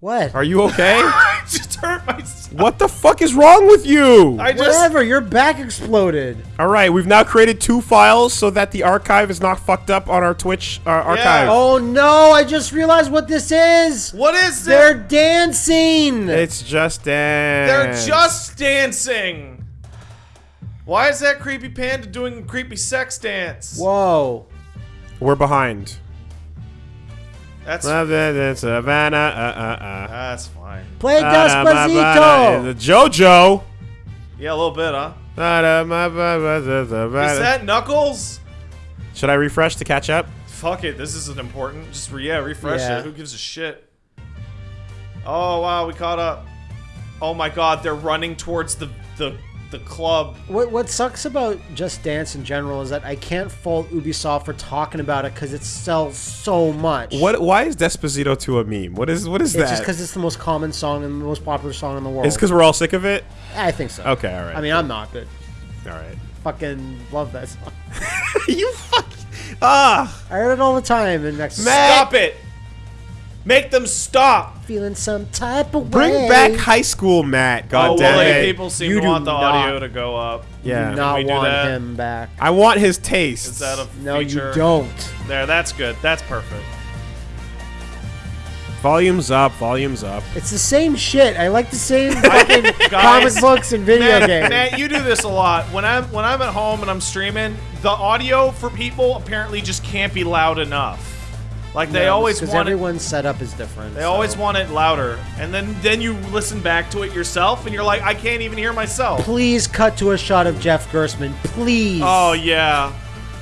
What? Are you okay? I just hurt myself. what the fuck is wrong with you? I just. Whatever. Your back exploded. All right, we've now created two files so that the archive is not fucked up on our Twitch uh, archive. Oh no! I just realized what this is. What is this? They're it? dancing. It's just dance. They're just dancing. Why is that creepy panda doing a creepy sex dance? Whoa. We're behind. That's Savannah, uh, uh, uh. that's fine. Play The Despacito. JoJo. Yeah, a little bit, huh? Is Is that Knuckles? Should I refresh to catch up? Fuck it, this isn't important. Just re yeah, refresh Yeah. it. Who gives a shit? Oh wow, we caught up. Oh my god, they're running towards the the the club. What what sucks about Just Dance in general is that I can't fault Ubisoft for talking about it because it sells so much. What? Why is Despacito to a meme? What is? What is It's that? just because it's the most common song and the most popular song in the world. It's because we're all sick of it. I think so. Okay, all right. I mean, I'm not, but all right. fucking love that song. you fuck. Ah, I heard it all the time in Mexico. Matt. Stop it! Make them stop! Feeling some type of bring way. back high school, Matt. God oh, damn well, it. people seem You to want the not- audio to go up. yeah. Do not we do want that? him back. I want his taste. Is that a No, feature? you don't. There, that's good. That's perfect. Volumes up. Volumes up. It's the same shit. I like the same fucking comic Guys, books and video Matt, games. Matt, you do this a lot. When I'm when I'm at home and I'm streaming, the audio for people apparently just can't be loud enough. Like they always because want it, everyone's setup is different. they so. always want it louder, and then then you listen back to it yourself, and you're like, I can't even hear myself. Please cut to a shot of Jeff Gerstmann, please. Oh yeah,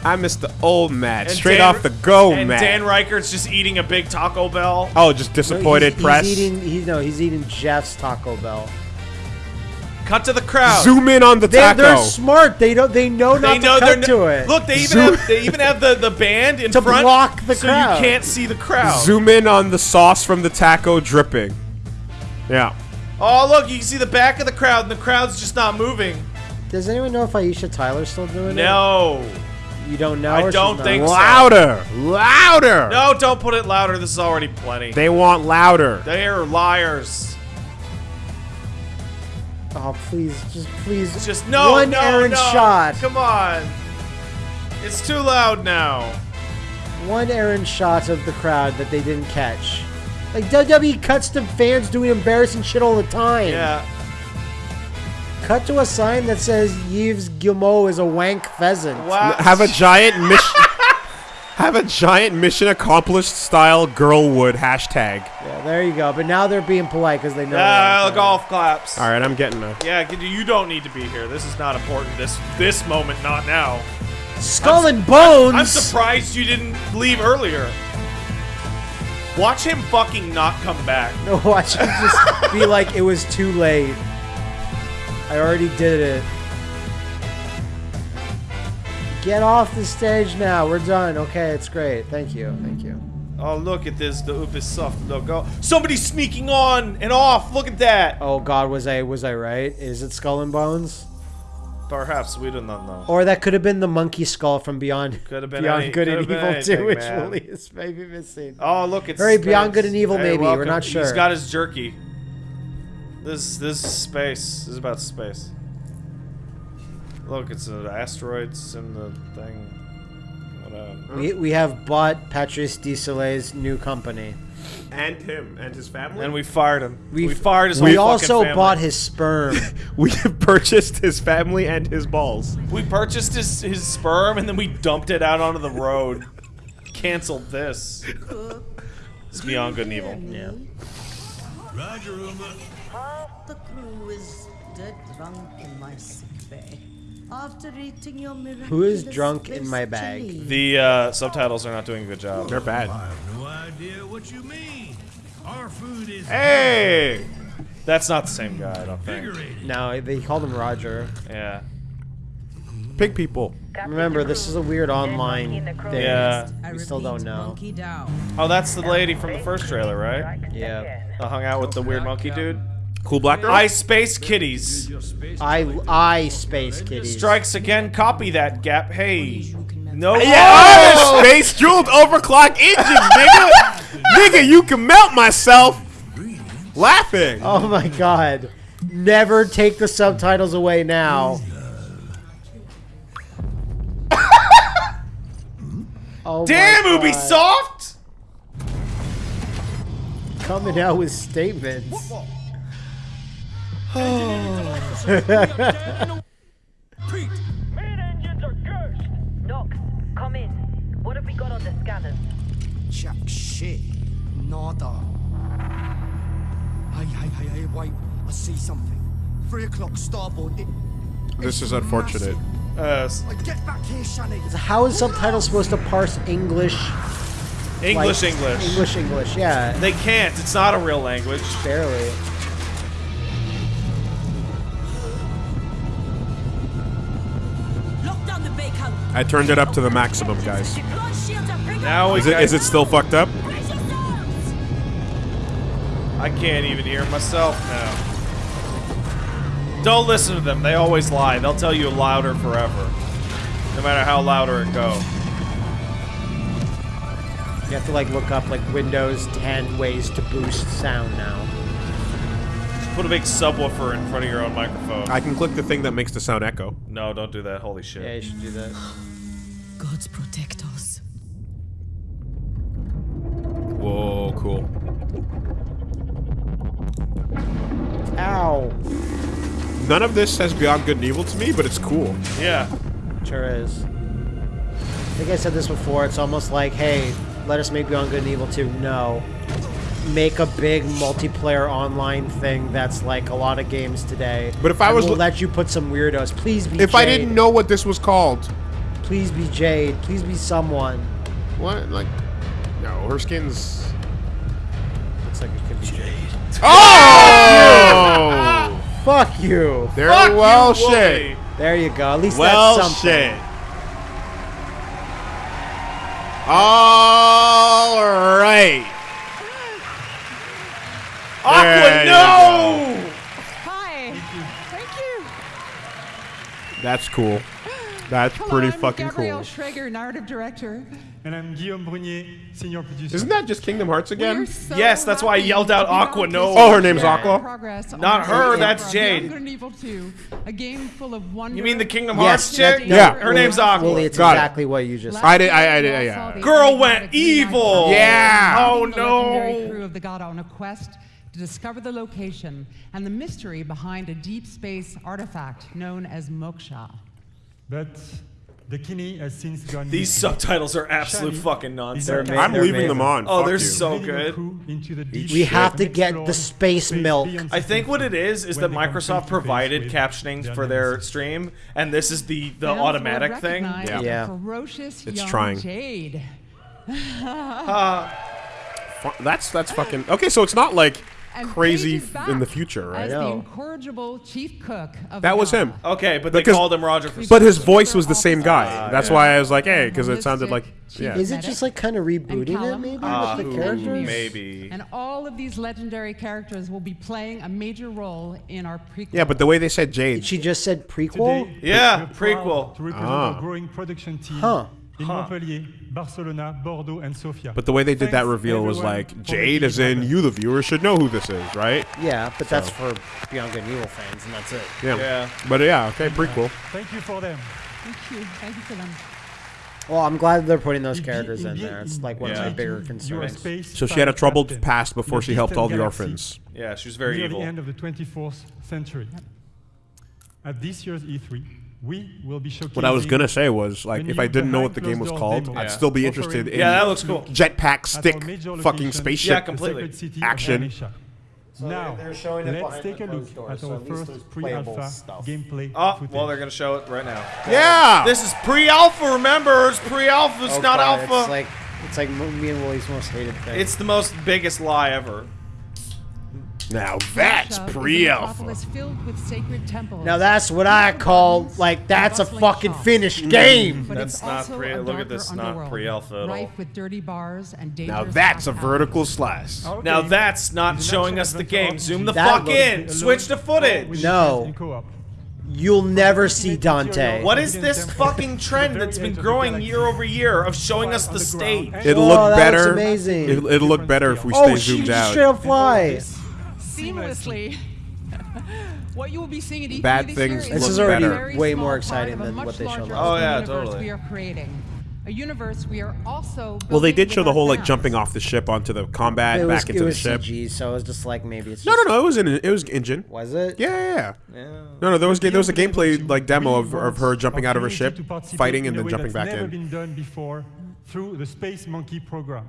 I miss the old Matt. And Straight Dan- off the go, and Matt. Dan Ryckert's just eating a big Taco Bell. oh, just No, disappointed he's, press. He's eating. He's no. He's eating Jeff's Taco Bell. Cut to the crowd. Zoom in on the They, taco. they're smart. They don't. They know not They know to they're cut n- to it. Look, they even Zoom- have they even have the the band in To front block the so crowd. you can't see the crowd. Zoom in on the sauce from the taco dripping. Yeah. Oh look, you can see the back of the crowd, and the crowd's just not moving. Does anyone know if Aisha Tyler's still doing it? No, You don't know. I or don't not? think so. Louder! Louder! no, don't put it louder. This is already plenty. They want louder. They are liars. Oh please, just please. Just no, One no, errant no. shot. Come on. It's too loud now. One errant shot of the crowd that they didn't catch. Like WWE cuts to fans doing embarrassing shit all the time. Yeah. Cut to a sign that says Yves Guillemot is a wank pheasant. Wow. Have a giant mission. have a giant mission accomplished style girl girlwood hashtag. Yeah, there you go. But now they're being polite because they know. Ah, they're- golf claps. All right, I'm getting a. Yeah, you don't need to be here. This is not important. This this moment, not now. Skull and Bones. I'm surprised you didn't leave earlier. Watch him fucking not come back. No, watch him just be like, it was too late. I already did it. Get off the stage now. We're done. Okay, it's great. Thank you. Thank you. Oh, look at this, the Ubisoft logo. Oh, somebody's sneaking on and off. Look at that. Oh God, was I was I right? Is it Skull and Bones? Perhaps we do not know. Or that could have been the monkey skull from Beyond Could have been Beyond any- Good and Evil anything, 2, which man. Willie is maybe missing. Oh, look, it's Hurry, space. Beyond Good and Evil, Hey, maybe. We're not sure. He's got his jerky. This this is space. This is about space. Look, it's an asteroids in the thing. Whatever. Uh, we, we have bought Patrice Désilets's new company. And him and his family. And we fired him. We, We- fired his We whole also fucking family. bought his sperm. we have purchased his family and his balls. We purchased his, his sperm and then we dumped it out onto the road. Canceled this. It's beyond good and evil. yeah. Roger, Uma. Half the crew is dead drunk in my sick bay. After eating your miraculous Who is drunk in my bag? chili. The uh, subtitles are not doing a good job. They're bad. I have no idea what you mean. Our food is Hey! That's not the same guy, I don't think. No, they called him Roger. Yeah. Pig people. Remember, this is a weird online thing. Yeah. We still don't know. Oh, that's the lady from the first trailer, right? Yeah. I hung out with the weird monkey dude. Cool black girl. I Space Kitties. I I Space Kitties. Strikes again, copy that gap. Hey. No. yeah, Oh! space jeweled overclock engines, nigga. nigga, you can melt myself. Laughing. Oh my god. Never take the subtitles away now. oh Damn, my God. Ubisoft! Coming out with statements. Main engines are cursed. Doc, come in. What have we got on the scanners? Jack shit. Nada. Hey, hey, hey, hey, wait. I see something. Three o'clock starboard. It, This is unfortunate. Uh, s- get back here, Shani. How is subtitles supposed to parse English? English, like- English. English, English, yeah. They can't. It's not a real language. Barely. I turned it up to the maximum, guys. Deploy shields and bring Now Is it it still fucked up? I can't even hear myself now. Don't listen to them. They always lie. They'll tell you louder forever. No matter how louder it go. You have to like look up like Windows 10 ways to boost sound now. Put a big subwoofer in front of your own microphone. I can click the thing that makes the sound echo. no, don't do that. Holy shit. Yeah, you should do that. Gods protect us. Whoa, cool. Ow. None of this says Beyond Good and Evil to me, but it's cool. Yeah. Sure is. I think I said this before. It's almost like, hey, let us make Beyond Good and Evil 2. No. Make a big multiplayer online thing that's like a lot of games today. But if I was we'll let you put some weirdos. Please be If I didn't know what this was called, Please be Jade. Please be someone. what? Like, no, her skin's. Looks like it could be Jade. Oh! Fuck you. There, Fuck well, you, shit. There you go. At least Well, that's something. shit. All right. Aqua, There you no! Hi. Thank you. That's cool. That's Hello, pretty I'm fucking Gabrielle cool. Shrager, narrative director. And I'm Guillaume Brunier, senior producer. Isn't that just Kingdom Hearts again? so Yes, that's why I yelled out Aqua, no. Oh, her name's show. Aqua? Progress Not her, that's Jade. and Evil 2, a game full of wonder. You mean the Kingdom Hearts that- chick? no, Yeah. Her name's Aqua. Wooly, it's Got it. exactly what you just Last I did- I- year, I did- we yeah. Girl went evil. Yeah. Oh, leading the no. crew of the God on a quest to discover the location and the mystery behind a deep space artifact known as Moksha. But the Kinney has since gone. These missing. subtitles are absolute Shiny. fucking nonsense. I'm They're leaving them on. Oh, Fuck they're you. so good. into the We have to get the space space milk. I think what it is is that Microsoft face to face provided captioning for their stream, and this is the the Fans automatic thing. Yeah. Yeah. Ferocious It's young trying. Jade. Fu- That's that's fucking okay. So it's not like And crazy f- in the future, right? As the incorrigible chief cook of That was him. Okay, but they Because- called him Roger for But his voice was the same guy. That's why I was like, hey, because it sounded like yeah. Is it just like kind of rebooting it maybe Ah, with the characters? maybe. And all of these legendary characters will be playing a major role in our prequel. Yeah, but the way they said Jade, She just said prequel. Today, Yeah, prequel. To represent Ah. our growing production team Huh. In Montpellier, Barcelona, Bordeaux, and Sofia. but the way they did that reveal was like Jade, making as in you, the viewer, should know who this is, right? Yeah, but that's for Beyond Good and Evil fans, and that's it. Yeah. Yeah. But yeah, okay, prequel. Thank you for them. Thank you. Thank you for them. Well, I'm glad they're putting those characters in in- there. It's like one Yeah. of my bigger concerns. So she had a troubled captain past before she helped all the galaxy orphans. Yeah, she was very near evil. the end of the 24th century. At this year's E3, we will be showcasing. What I was gonna say was like, if I didn't know what the game was called, doors I'd demo still be offering interested in Yeah, that looks cool. jetpack stick fucking location, Yeah, spaceship completely. city action. Of Ganesha. now, they're showing it let's take a look closed at so our at least there's first pre-alpha gameplay Oh, footage. well, they're gonna show it right now. Yeah. This is pre-alpha. Remember, it's pre-alpha. It's Oh, not God, alpha. It's like it's like me and Wooly's most hated thing. It's the most biggest lie ever. Now that's Moksha is a pre-alpha. metropolis filled with sacred temples. now that's what I call like that's a fucking finished mm-hmm. game. But That's not pre- look at this, not pre-alpha at all. with dirty bars and Now that's a vertical slice. Okay. Now that's not It's showing us the game. Zoom the That fuck looks- in. Switch the footage. No. You'll never see Dante. What is this fucking trend that's been growing year over year of showing us the stage? It'll Oh, look that better. amazing. It'll, it'll look better if we oh, stay she zoomed just out. straight up fly. Seamlessly. what you will be seeing at E3 Bad this things year is This is already very way more exciting than what they showed last Oh, yeah, totally. We are creating a universe we are also. Well, they did show the whole like fans. jumping off the ship onto the combat It was, back into it the ship. CG, so it was just like maybe it's No, just, no, no. It was in it was engine. Was it? Yeah, yeah, yeah. Yeah. No, no. There was ga- there was a gameplay like demo of, of her jumping out of her ship, community to participate fighting, and then jumping that's back never in. been done before through the Space Monkey program.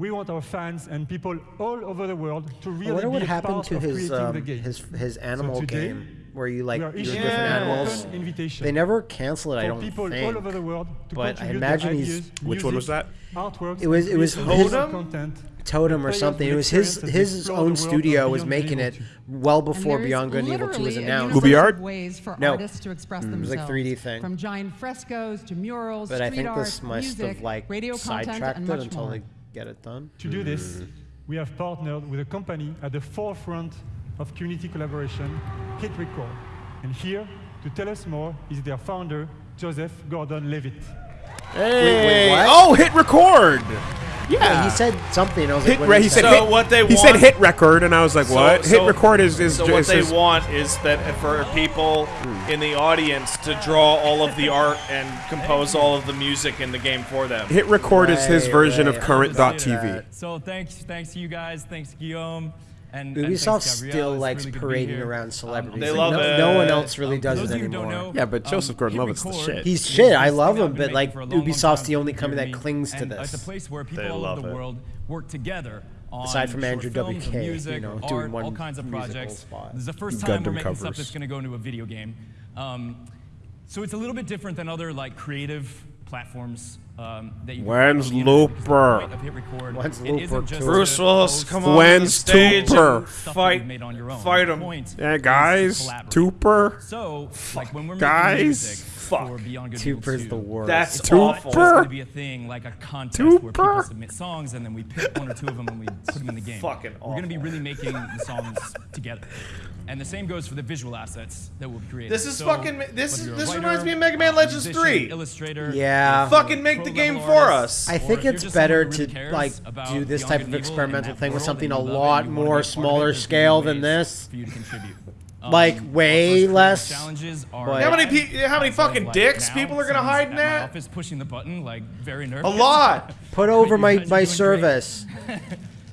We want our fans and people all over the world to I really wonder be what a happened part to of his creating um, the game. his his animal today, game where you like we are your different animals. open invitation They never cancel it. I don't people think. all over the world to but I imagine their he's- ideas, Which one was that? Artworks It was- it was create his- original content. Totem or something. It was his his own studio was making it well before there's Beyond Good and Evil 2 was literally a announced. Gooby art? ways for No. artists to express Mm, it was like 3D thing. From giant frescoes to murals, But I street think art, this must music, have like radio content, sidetracked and it much until more. they get it done. To do this, we have partnered with a company at the forefront of community collaboration, Hit Record. And here, to tell us more, is their founder, Joseph Gordon-Levitt. Hey! what? Oh, hit record. Yeah, Yeah, he said something. I was hit. like, what he said So hit, what they he said hit record, and I was like, So- what? so- hit record is is So what is- they is- want is that for people hmm. in the audience to draw all of the art and compose all of the music in the game for them. Hit record is his version right. of current.tv. that. So thanks, thanks to you guys. Thanks Guillaume. And, and Ubisoft thanks, Gabrielle. still likes really good to be parading here. around Um, celebrities. They Like, love no, it. no one else really Um, does it of you who anymore. know, Yeah, but um, Joseph Gordon-Levitt's the shit. He's shit. I love him, but, like, making for a long, long Ubisoft's the only company that clings to this. It's a place where people They all love over the it. world work together. On Aside from Andrew films, WK, music, you know, art, doing one all kinds of projects. spot. This is the first time Gundam we're making stuff that's going to go into a video game. Um, so it's a little bit different than other like creative platforms um, that you When's on the internet, because the Looper? point of Hit Record, When's Looper isn't just two? to Bruce Willis, post come on When's stage Tooper? and stuff that fight, you've made on your own. fight The 'em. point Yeah, guys, collaborate. Tooper. So, like when we're Guys. music Fuck. for Beyond Good and 2, the worst. That's it's awful. not just going to be a thing like a contest where people submit songs and then we pick one or two of them and we put them in the game. Fucking awful. We're going to be really making the songs together. And the same goes for the visual assets that we'll be creating. This is So, fucking- this is- this writer, reminds me of Mega Man Legends musician, 3. Illustrator, Yeah. Uh, fucking make the game for artist, us. I think it's better really to like do this Beyond type of and Evil and experimental thing with something a you love it lot and you wanna more be a part of it, smaller scale than this. For you to contribute. Like, Um, way our first creative less, Challenges are but- How many pe- how many fucking like, dicks now, people are gonna hide in at my that? office pushing the button, like very nervous. A lot. Put over my, my service.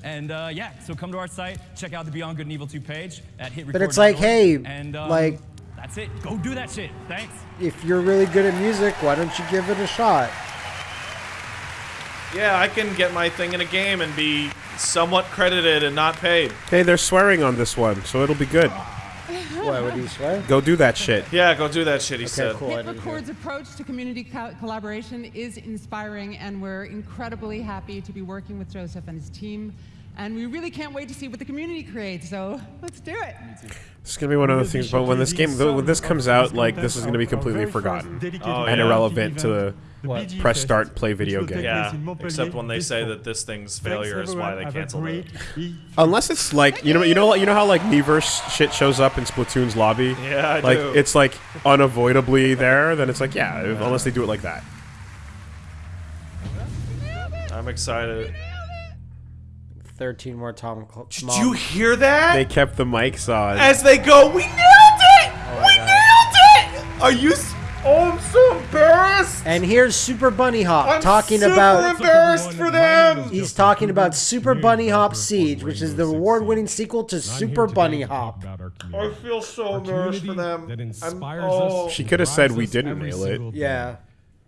And uh, yeah, so come to our site, check out the Beyond Good and Evil 2 page at hitrecord.org. But it's like, hey, and, um, like- that's it. Go do that shit. Thanks. If you're really good at music, why don't you give it a shot? Yeah, I can get my thing in a game and be somewhat credited and not paid. Hey, they're swearing on this one, so it'll be good. Why would you swear? Go do that shit. Yeah, go do that shit. He Okay, said. cool. I Hit. Record's approach to community co- collaboration is inspiring, and we're incredibly happy to be working with Joseph and his team. And we really can't wait to see what the community creates. So let's do it. It's gonna be one of those things. But when this game, when this comes out, like this is gonna be completely forgotten Oh, and yeah. irrelevant to the What? press start play video game. Yeah, except when they say that this thing's failure is why they canceled it. Unless it's like you know, you know, you know how like Miiverse shit shows up in Splatoon's lobby. Yeah, I like do. it's like unavoidably there. Then it's like yeah, unless they do it like that. I'm excited. 13 more Tom. Cl- Did Mom. you hear that? They kept the mics on. As they go, we nailed it! Oh we nailed it! Are you? S- oh, I'm so embarrassed. And here's Super Bunny Hop I'm talking super about. embarrassed for them. He's talking about Super Bunny Hop Siege, which is the award-winning sequel to Super Bunny Hop. I feel so embarrassed for them. That inspires oh. us. She could have said we didn't nail it. single day. Yeah.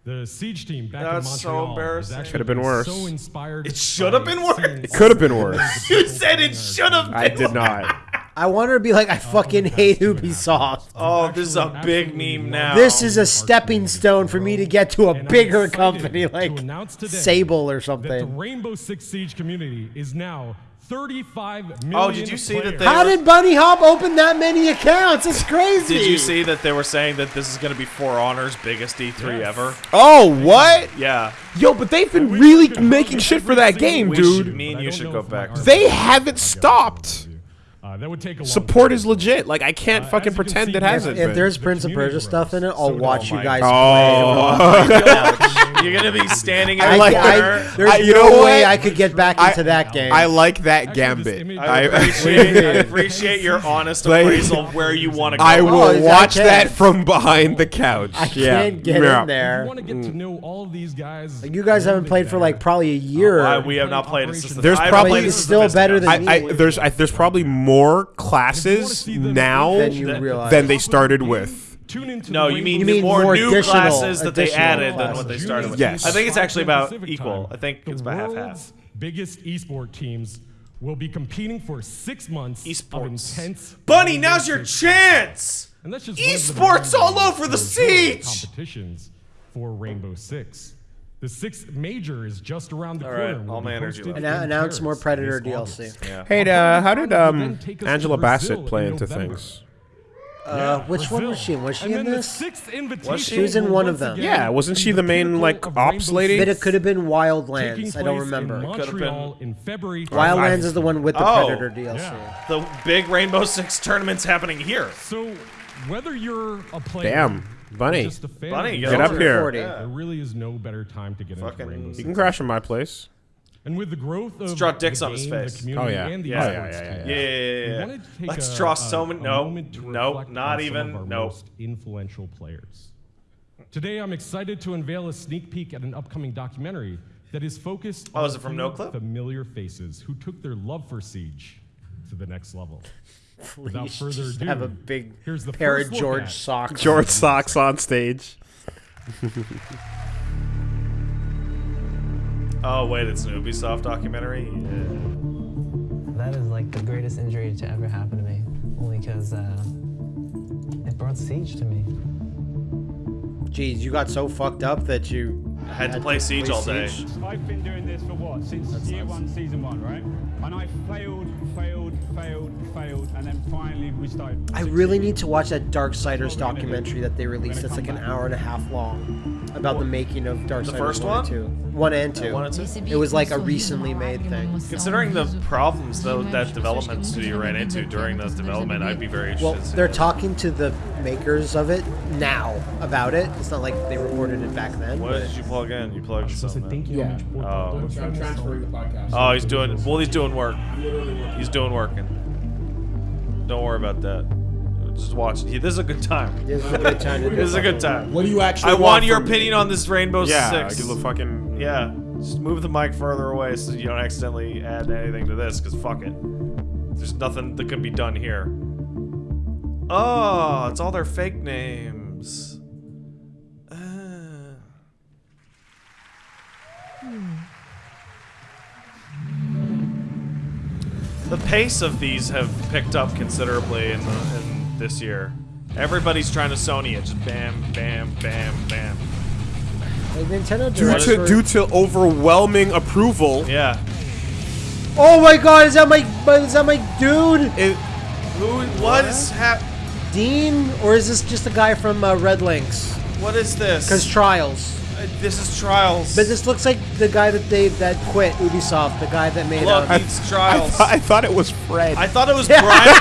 The siege team back That's in so Montreal. is embarrassing. actually Could have been worse. So inspired. It should have been worse. It could have been worse. You said it should have been. I did not. I want her to be like, I oh, fucking hate Ubisoft. Oh, this is a big meme now. This is a stepping stone for me to get to a And bigger company like announce today Sable or that the. Rainbow Six Siege community is now 35 million Oh, did you see that they How were- did Bunny Hop open that many accounts? It's crazy. Did you see that they were saying that this is going to be For Honor's biggest E3 Yes. ever? Oh what? Yeah. Yo, but they've been really making shit for that game, We should- dude. me and you should go back They haven't allow me stopped. Uh, that would take a long Support is legit. Like I can't Uh, fucking can pretend see, it hasn't. If been. there's The Prince of Persia stuff in it. I'll So watch you guys Oh. play. You're gonna be standing in I, a like I, there's I- you no know way what? I could get back I- into that game. I like that Actually, gambit. I I, appreciate, I appreciate your honest Like- appraisal of where you want to go. I Oh, will is that watch okay? that from behind the couch. I yeah. can't get Yeah. in there. You want to get to know all of these guys. You guys haven't played for like probably a year. Why we have not played it since the There's probably- played it It's since still better than I, I, there's there's probably more classes now Then you Than- realize. than they started with. Tune into No, you mean, You mean more, more new classes that they additional added than what they started with. Yes. I think it's actually about equal. I think the it's about half half. world's biggest esport teams will be competing for six months of Esports. intense. Bunny, now's your chance. And that's just one of the Esports all over the major siege. Competitions for Rainbow Six. The sixth major is just around the All corner. right, all be my energy left. in Annou- announce Paris more Predator DLC. Yeah. Hey, uh, how did um then take us to Angela Bassett play in into things? Uh, which one was she? Brazil. Was she And in this? The sixth invitation she? She was in one of them. Yeah, wasn't she the main, like, ops lady? But it could have been taking Wildlands. I don't place in remember. Montreal in February. Wildlands is the one with the Oh. Predator DLC. Yeah. The big Rainbow Six tournament's happening here. So, whether you're a player, Damn, or Bunny. just a fan Bunny, get Get up here. 40. There really is no better time to get Fucking- into Rainbow You can crash in my place. And with the growth of draw dicks the on his game, face. the community, Oh, yeah. and the Yeah. esports Oh, yeah, yeah, yeah, Yeah, yeah, yeah, we yeah. wanted to take Let's a- draw a- so many. No, no, not even. of our No. most influential players. Today, I'm excited to unveil a sneak peek at an upcoming documentary that is focused Oh, on is it from a No Clip? familiar faces who took their love for Siege to the next level. Without Please further just ado, have a big here's the pair of George at socks. George socks on stage. Oh wait, it's an Ubisoft documentary. Yeah. That is like the greatest injury to ever happen to me, only because uh, it brought Siege to me. Jeez, you got so fucked up that you I had to play Siege all day. Siege. I've been doing this for what? Since year one, season one, right? And I failed, failed, failed, failed, and then finally we started. I really need to watch that Darksiders documentary that they released. It's like an hour and a half long about the making of Darksiders first 1 one? and 2. 1 and 2. one and two? It was like a recently made thing. Considering the problems though that development studio ran into during the development, I'd be very interested. Well, to see they're that. talking to the makers of it now about it. It's not like they recorded it back then. What but- did you plug in? You plugged something in. Yeah. Oh. I'm transferring the podcast. Oh, he's doing. Well, he's doing work. He's doing working. Don't worry about that. Just watch it. This is a good time. This is a good time This is a good time. What do you actually I want want your from me? opinion on this Rainbow Yeah, Six. give a fucking. Yeah, just move the mic further away so you don't accidentally add anything to this, because fuck it. There's nothing that can be done here. Oh, it's all their fake names. Uh. The pace of these have picked up considerably in, the, in this year. Everybody's trying to Sony it. Just bam, bam, bam, bam. Like Nintendo Due to for- due to overwhelming approval. Yeah. Oh my god, is that my is that my dude? It, Who? What is hap? Dean? Or is this just a guy from uh, RedLynx? What is this? Because Trials. Uh, this is Trials. But this looks like the guy that they that quit Ubisoft, the guy that made. Look, um, it's I, Trials. I thought it was Fred. I thought it was Brian.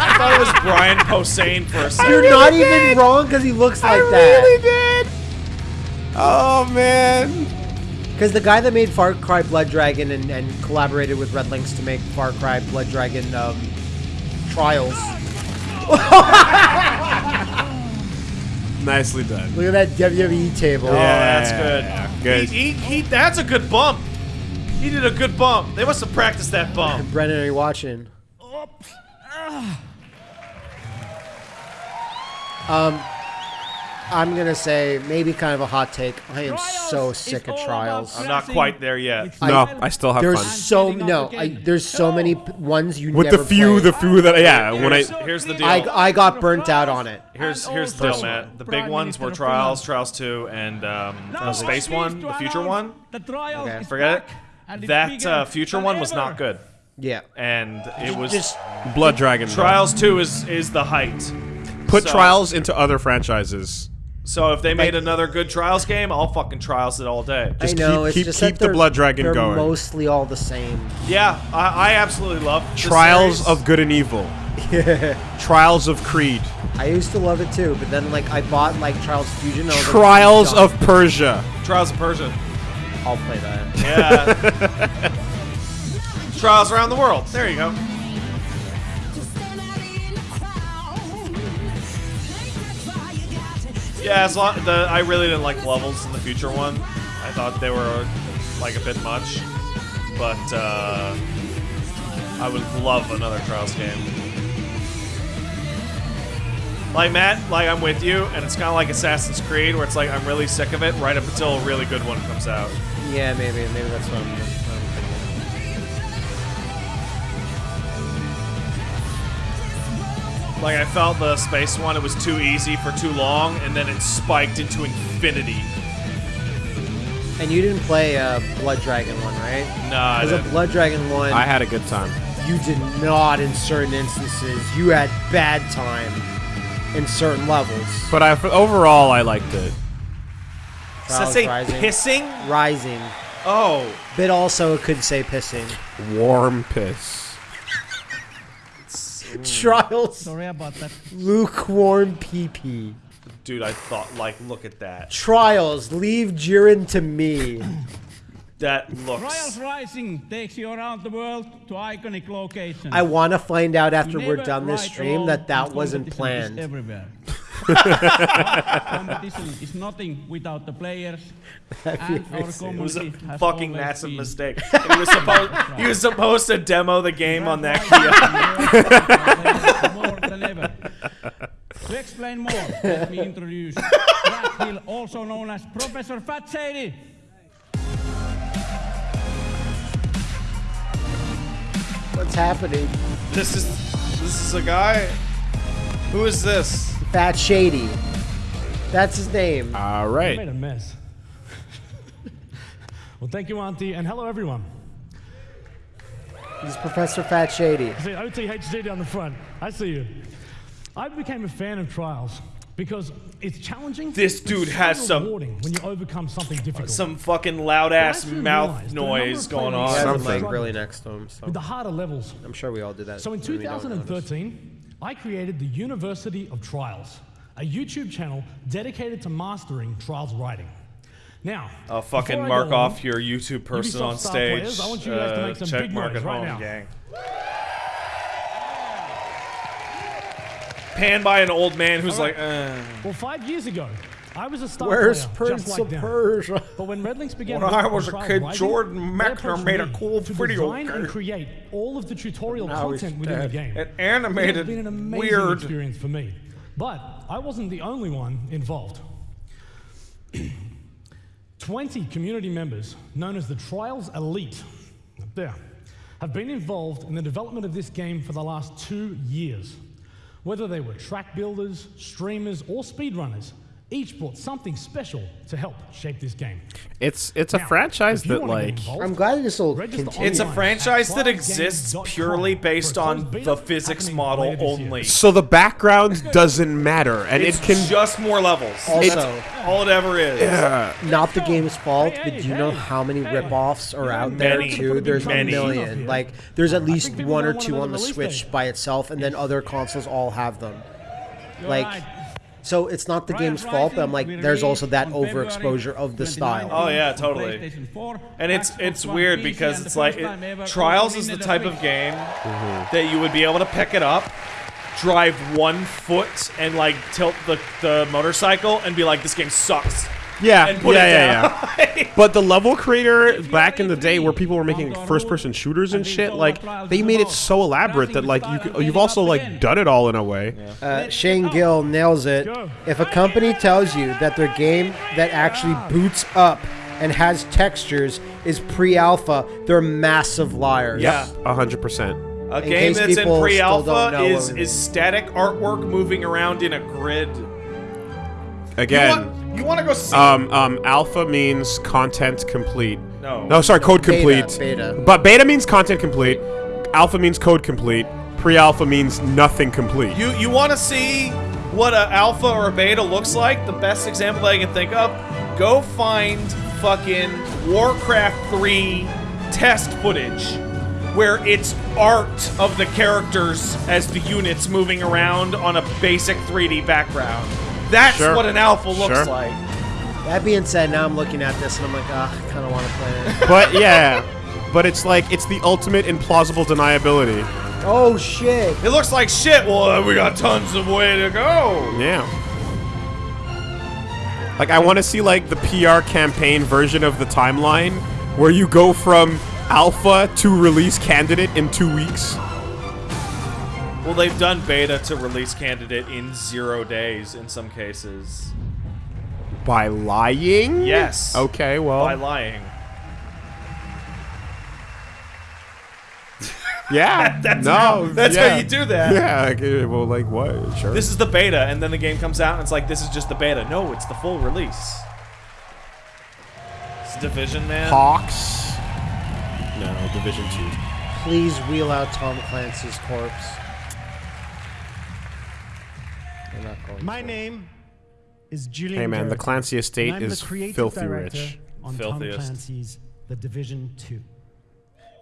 I thought it was Brian Posehn for a second. You're not even wrong because he looks like that. I really did. Oh man. Because the guy that made Far Cry Blood Dragon and, and collaborated with RedLynx to make Far Cry Blood Dragon um, Trials. Nicely done. Look at that WWE table. Oh, that's good. Yeah, good. He, he, he, that's a good bump. He did a good bump. They must have practiced that bump. Brennan, are you watching? Um, I'm gonna say maybe kind of a hot take. I am so sick of trials. I'm not quite there yet. No, I still have There's fun. so no. I, there's so many p- ones you With the few, played. the few that yeah, when I Here's, here's the deal. I, I got burnt out on it. Here's here's the deal, Matt. The big ones were Trials, Trials 2, and um, the Space one, the Future one. Okay. Forget it. That uh, Future one was not good, Yeah. and it was Just Blood Dragon. though. Trials 2 is is the height. Put So- trials into other franchises. So if they made Like- another good Trials game, I'll fucking Trials it all day. I know it's just that they're, they're mostly all the same. Yeah, I, I absolutely love the Trials series. of Good and Evil. Trials of Creed. I used to love it too, but then like I bought like Trials Fusion. and I was like, Trials "I'm of. Persia. Trials of Persia. I'll play that. Yeah. Trials around the world. There you go. Yeah, as long the I really didn't like levels in the future one. I thought they were like a bit much, but uh, I would love another Trials game. Like Matt, like I'm with you, and it's kind of like Assassin's Creed, where it's like I'm really sick of it right up until a really good one comes out. Yeah, maybe maybe that's what I'm, Like I felt the space one, it was too easy for too long, and then it spiked into infinity. And you didn't play uh, Blood Dragon one, right? No, I Because a didn't. Blood Dragon one, I had a good time. you did not in certain instances. You had bad time in certain levels. But I, overall, I liked it. Does that Trials say Rising. pissing? Rising. Oh. But also it could say pissing. Warm piss. Trials. Sorry about that. Lukewarm PP. Dude, I thought, like, look at that. Trials. Leave Jiren to me. That looks. Trials Rising takes you around the world to iconic locations. I want to find out after You we're done this stream that that wasn't planned. everywhere. competition is nothing without the players. and our It was a fucking massive been. mistake. He was supposed he was supposed to demo the game on that kiosk. more than ever. To explain more, let me introduce Brad Hill, also known as Professor Fat Shady. What's happening? This is this is a guy. Who is this? Fat Shady. That's his name. All right. You made a mess. well, thank you, Auntie, and hello, everyone. He's Professor Fat Shady. I see OTHD down the front. I see you. I became a fan of Trials because it's challenging. This dude so has some- when you overcome something difficult. Some fucking loud ass Well, I soon mouth realized that a number noise going on. Something. really next to him. So with the harder levels. I'm sure we all did that. So in when we don't notice. 2013, I created the University of Trials, a YouTube channel dedicated to mastering Trials writing. Now, I'll fucking mark on, off your YouTube person Ubisoft on stage. players, I want you guys to Uh, make some check big mark noise right home, now. gang. Panned by an old man who's All like, uh. Well, five years ago, I was a star Where's player, just Prince like of them. Persia? But when RedLynx began When I was a kid, Rising, Jordan Mechner made a cool to video design and create all of the tutorial Now content within the game. It animated. It's been an amazing weird. experience for me. But I wasn't the only one involved. 20 community members, known as the Trials Elite, up there, have been involved in the development of this game for the last two years. Whether they were track builders, streamers, or speedrunners, each brought something special to help shape this game. It's it's a Now, franchise that like involved, I'm glad this will continue. It's a franchise that exists purely based on beta the physics model later year. only. so the background doesn't matter and it's it can just more levels. Also- That's all it ever is. Yeah. Not the game's fault, but do you know how many hey. rip-offs are out Many. there Many. too? There's Many. a million. Like there's at least one or two on the the Switch by itself, and then other consoles all have them. Like, right. So it's not the Trials game's fault, but I'm like, there's also that overexposure of the style. Oh, yeah, totally. And it's it's weird because it's like it, Trials is the type of game mm-hmm. that you would be able to pick it up, drive one foot, and like tilt the the motorcycle and be like, "This game sucks." Yeah And put yeah it yeah down. yeah. But the level creator back in the day where people were making first person shooters and shit like they made it so elaborate that like you you've also like done it all in a way. Uh, Shane Gill nails it. If a company tells you that their game that actually boots up and has textures is pre-alpha, they're massive liars. Yeah. a hundred percent. A In game that's in people still don't pre-alpha know is what- is static artwork moving around in a grid. again You want, you want to go see? um um alpha means content complete No. no sorry code Beta, complete beta. but beta means content complete alpha means code complete pre-alpha means nothing complete You you want to see what a alpha or a beta looks like, the best example that I can think of, go find fucking Warcraft 3 test footage where it's art of the characters as the units moving around on a basic 3D background. That's Sure. what an alpha looks Sure. like. That being said, now I'm looking at this and I'm like, ah, I kind of want to play it. But yeah, but it's like it's the ultimate implausible deniability. oh shit! It looks like shit. Well, uh, we got tons of way to go. Yeah. Like I want to see like the PR campaign version of the timeline where you go from alpha to release candidate in 2 weeks. Well, they've done beta to release candidate in zero days in some cases. By lying? Yes. Okay, well. By lying. Yeah. That's no. how- that's how you do that. Yeah. Like, uh, well, like what? Sure. This is the beta, and then the game comes out, and it's like, this is just the beta. No, it's the full release. It's Division, man. Hawks. No, Division Two. Please wheel out Tom Clancy's corpse. They're not going My to. name is Julian. Hey, man, the Clancy estate I'm is the creative filthy director rich. On Filthiest. Tom Clancy's The Division 2.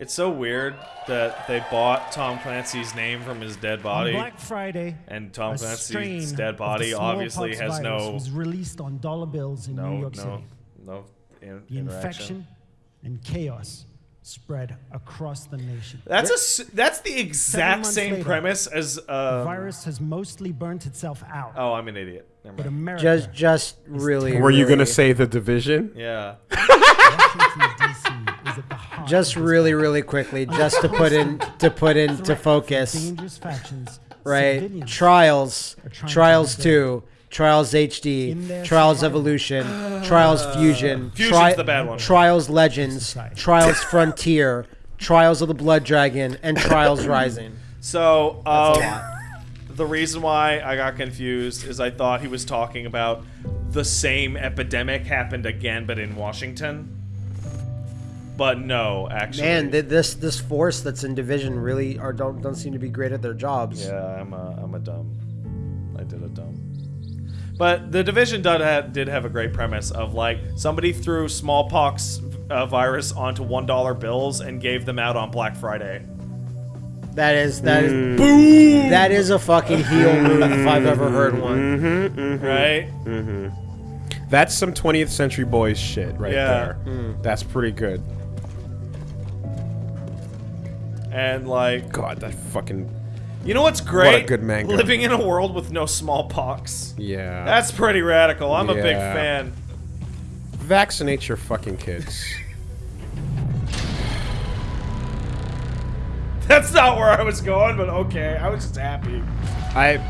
It's so weird that they bought Tom Clancy's name from his dead body. On Black Friday, and Tom Clancy's dead body obviously has no was released on dollar bills in New no York no City. no in, The infection and chaos spread across the nation. That's a s- that's the exact same later, premise as the um, virus has mostly burnt itself out. Oh, I'm an idiot. Never But. America Just, just really. Were you gonna really- say the Division? Yeah. Just really, really quickly, just to put in to put into focus. dangerous factions, Right, civilians Trials, to Trials rebuild. Two, Trials HD, Trials survival. Evolution, Trials Fusion, Fusion's the bad one. Trials Legends, Trials Frontier, Trials of the Blood Dragon, and Trials Rising. So, um, the reason why I got confused is I thought he was talking about the same epidemic happened again, but in Washington. But no, actually. Man, th- this this force that's in Division really are don't don't seem to be great at their jobs. Yeah, I'm a, I'm a dumb. I did a dumb. But the division did have, did have a great premise of like somebody threw smallpox uh, virus onto one dollar bills and gave them out on Black Friday. That is that is Mm. Boom! That is a fucking heel move if I've ever heard one. Mm-hmm, mm-hmm. Right? Mm-hmm. That's some 20th century boys shit right Yeah. there. Mm. That's pretty good. And like, God, that fucking. You know what's great? What a good manga. Living in a world with no smallpox. Yeah. That's pretty radical. I'm a big fan. Vaccinate your fucking kids. That's not where I was going, but okay. I was just happy. I.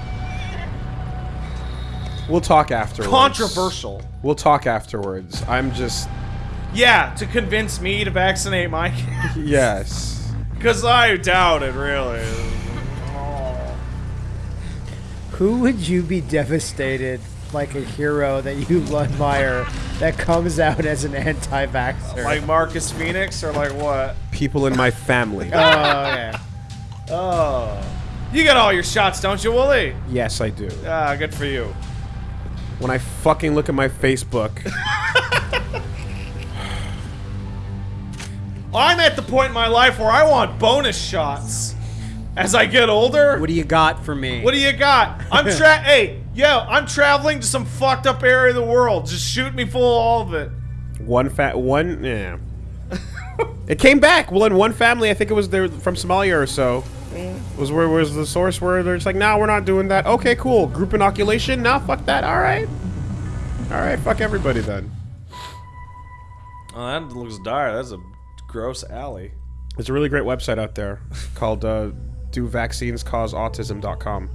We'll talk afterwards. Controversial. We'll talk afterwards. I'm just. Yeah, to convince me to vaccinate my kids. Yes. Because I doubt it, really. Who would you be devastated like a hero that you admire that comes out as an anti-vaxxer? Like Marcus Fenix or like what? People in my family. oh, okay. Oh. You got all your shots, don't you, Wooly? yes, I do. Ah, good for you. When I fucking look at my Facebook, I'm at the point in my life where I want bonus shots. As I get older, What do you got for me? what do you got? I'm tra- hey, yo, I'm traveling to some fucked up area of the world. Just shoot me full of all of it. one fat one, yeah. it came back. Well, in one family, I think it was there from Somalia or so. Was where was the source where they're just like, nah, we're not doing that. Okay, cool. Group inoculation. Nah, fuck that. All right. All right, fuck everybody then. Oh, that looks dire. That's a gross alley. There's a really great website out there called uh, DoVaccinesCauseAutism.com.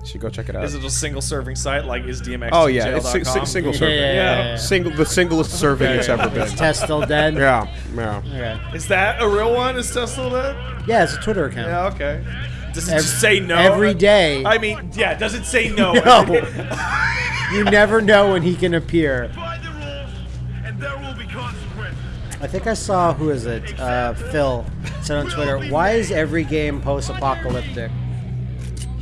You should go check it out. Is it a single serving site like is DMX? Oh yeah, it's si- si- single serving. yeah, yeah, yeah. Single, the singlest serving it's ever been. Is Tess still dead? Yeah, yeah. Okay. Is that a real one? Is Tess still dead? Yeah, it's a Twitter account. Yeah, okay. Does it Ev- just say no? every day. I mean, yeah, does it say no? No. you never know when he can appear. I think I saw who is it? Uh, Phil said on Twitter, "Why is every game post-apocalyptic?"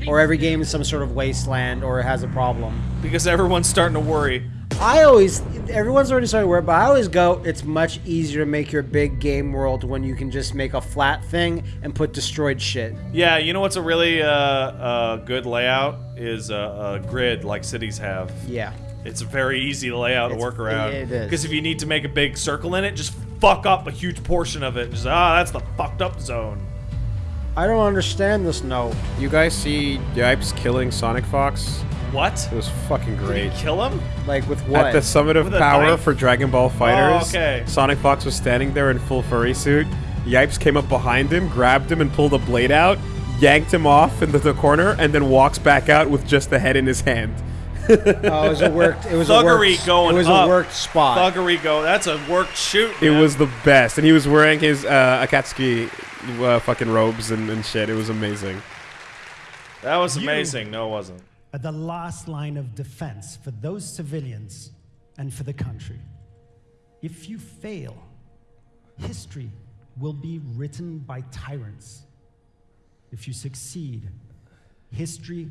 or every game is some sort of wasteland or it has a problem. Because everyone's starting to worry. I always, everyone's already starting to worry, but I always go, it's much easier to make your big game world when you can just make a flat thing and put destroyed shit. Yeah, you know what's a really uh, uh, good layout is a, a grid like cities have. Yeah. It's a very easy layout to work around. it is. Because if you need to make a big circle in it, just fuck up a huge portion of it. Just ah, that's the fucked up zone. I don't understand this. No. You guys see Yipes killing Sonic Fox? What? It was fucking great. Did he kill him? Like with what? At the Summit of With Power knife? for Dragon Ball Fighters, oh, okay. Sonic Fox was standing there in full furry suit. Yipes came up behind him, grabbed him, and pulled a blade out, yanked him off into the corner, and then walks back out with just the head in his hand. Oh, it was a worked. It was a Thuggery worked, going It was up. a worked spot. Thuggery go. That's a worked shoot. It was the best, and he was wearing his uh, Akatsuki uh, fucking robes and, and shit. It was amazing. That was You- amazing. No, it wasn't. Are the last line of defense for those civilians and for the country. If you fail, history will be written by tyrants. If you succeed, history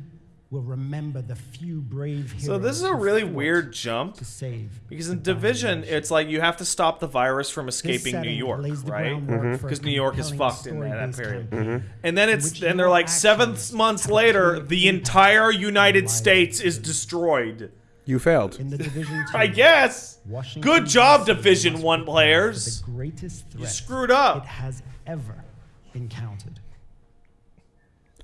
will remember the few brave heroes. So this is a really weird jump to save because in Division, it's like you have to stop the virus from escaping New York, right? groundwork Mm-hmm. Because New York is fucked in that, that story-based period. And then it's and they're like seven months later, the entire United. States is destroyed. You failed. In the Division I guess. Washington, Good job, D.C. Division One players. The greatest threat You screwed up. it has ever encountered.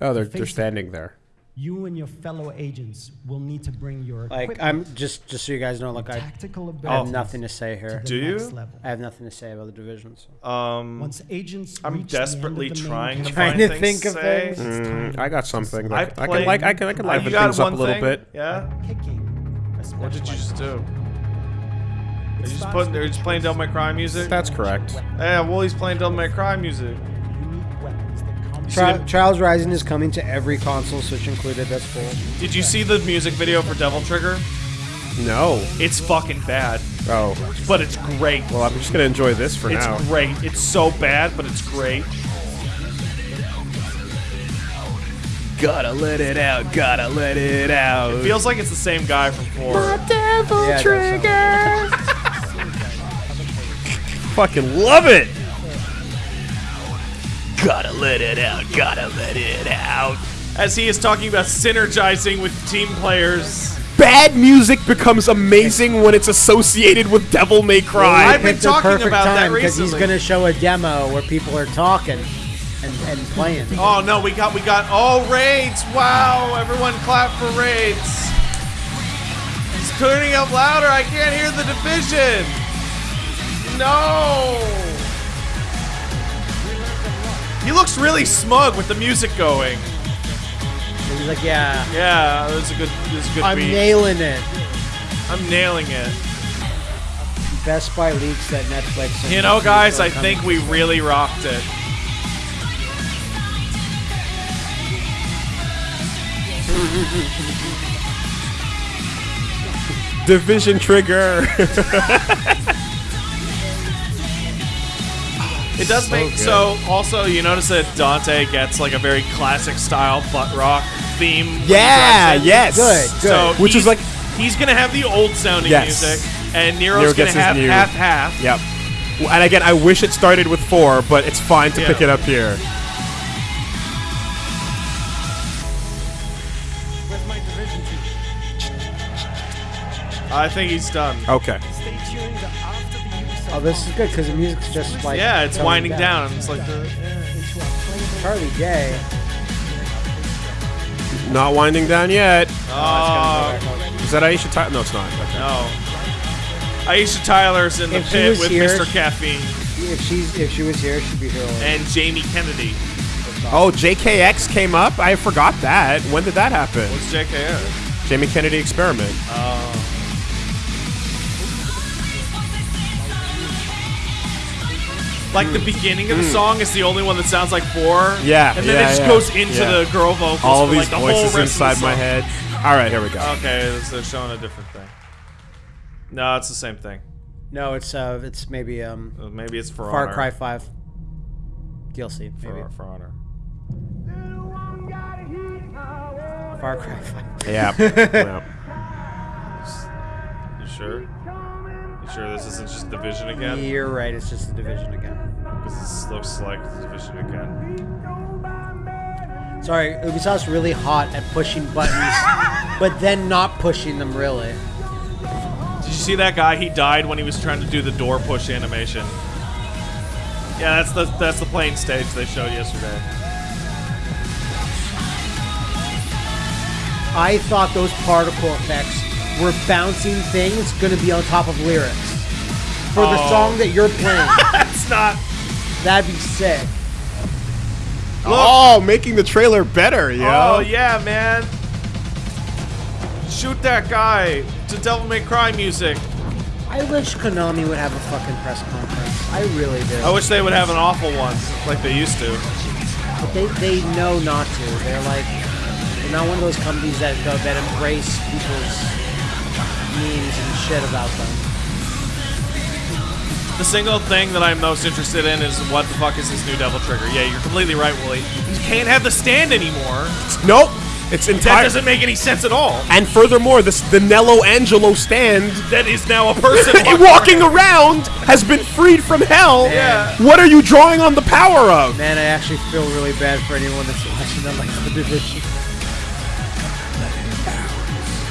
Oh, they're they're standing there. You and your fellow agents will need to bring your Like equipment I'm just just so you guys know, like I, tactical I have nothing to say here. to Do you? level. I have nothing to say about the divisions. Um, Once agents I'm reach the end of desperately the main trying to Trying find to things think of say. things. Mm, I got something. I That I, can like I can I can liven things up a little thing? bit. Yeah. Picking What did you just do? It Are you just putting? with Are you just playing choice Devil May Cry music? That's correct. Yeah, well, he's playing Devil May Cry music. Tri- Trials Rising is coming to every console, Switch included. That's cool. Did you see the music video for Devil Trigger? No. It's fucking bad, Oh. but it's great. Well, I'm just gonna enjoy this for now. it's now. great. It's so bad, but it's great. Gotta let it out. Gotta let it out. It feels like it's the same guy from four. devil Yeah, it does sound- Fucking love it. Gotta let it out. Gotta let it out. As he is talking about synergizing with team players. Bad music becomes amazing when it's associated with Devil May Cry. Well, I've been Picked talking perfect about that time because he's gonna show a demo where people are talking and, and playing. Oh no, we got we got oh raids! Wow, everyone clap for raids. He's turning up louder. I can't hear the division. No. He looks really smug with the music going. He's like, yeah, Yeah, this is a good this is a good I'm beat. nailing it. I'm nailing it. Best Buy leaks that Netflix. and You know, guys, are I coming. think we really rocked it. Division trigger. It does make good. so. Also, you notice that Dante gets like a very classic style butt rock theme. when he Yeah, drives in. yes. Good, good. So Which is he's- like- he's gonna have the old sounding Yes. music, and Nero's Nero gonna gets his have new- half half. Yep. Well, And again, I wish it started with four, but it's fine to Yeah. pick it up here. Where's my Division I think he's done. Okay. Oh, this is good because the music's just like yeah, it's winding down. It's like the. into a playable Charlie Day. Not winding down yet. Oh, oh Is that Aisha Tyler? No, it's not. Okay. no. Aisha Tyler's in the If she pit was with here- Mr. Caffeine If she's if she was here, she'd be here. already. and Jamie Kennedy. Oh, JKX came up. I forgot that. When did that happen? What's JKR? Jamie Kennedy experiment. Oh. Like the beginning of the song is the only one that sounds like four. Yeah, and then yeah, it just yeah, goes into yeah. the girl vocals. All for these like the whole voices rest of the inside my song. head. All right, here we go. Okay, so they're showing a different thing. No, it's the same thing. No, it's uh, it's maybe um, Uh, Maybe it's for Far Honor. Cry Five DLC. Maybe. For, for Honor. Far Cry 5. Yeah. yeah. You sure? Sure this isn't just Division again? You're right. It's just the division again. Because it looks like Division again. Sorry, Ubisoft's really hot at pushing buttons, but then not pushing them really. Did you see that guy? He died when he was trying to do the door push animation. Yeah, that's the that's the plane stage they showed yesterday. I thought those particle effects were bouncing things going to be on top of lyrics for the Oh. song that you're playing. That's not. That'd be sick. Oh, making the trailer better, yo. Oh yeah, man. Shoot that guy to Devil May Cry music. I wish Konami would have a fucking press conference. I really do. I wish they would have an awful one like they used to. But they, they know not to. They're like they're not one of those companies that that embrace people's memes and shit about them. The single thing that I'm most interested in is what the fuck is this new Devil Trigger? Yeah, you're completely right, Wooly. You can't have the stand anymore. Nope. It's entire. That entire. doesn't make any sense at all. and furthermore, this the Nelo Angelo stand That is now a person walking around has been freed from hell. Yeah. What are you drawing on the power of? Man, I actually feel really bad for anyone that's watching that like the division.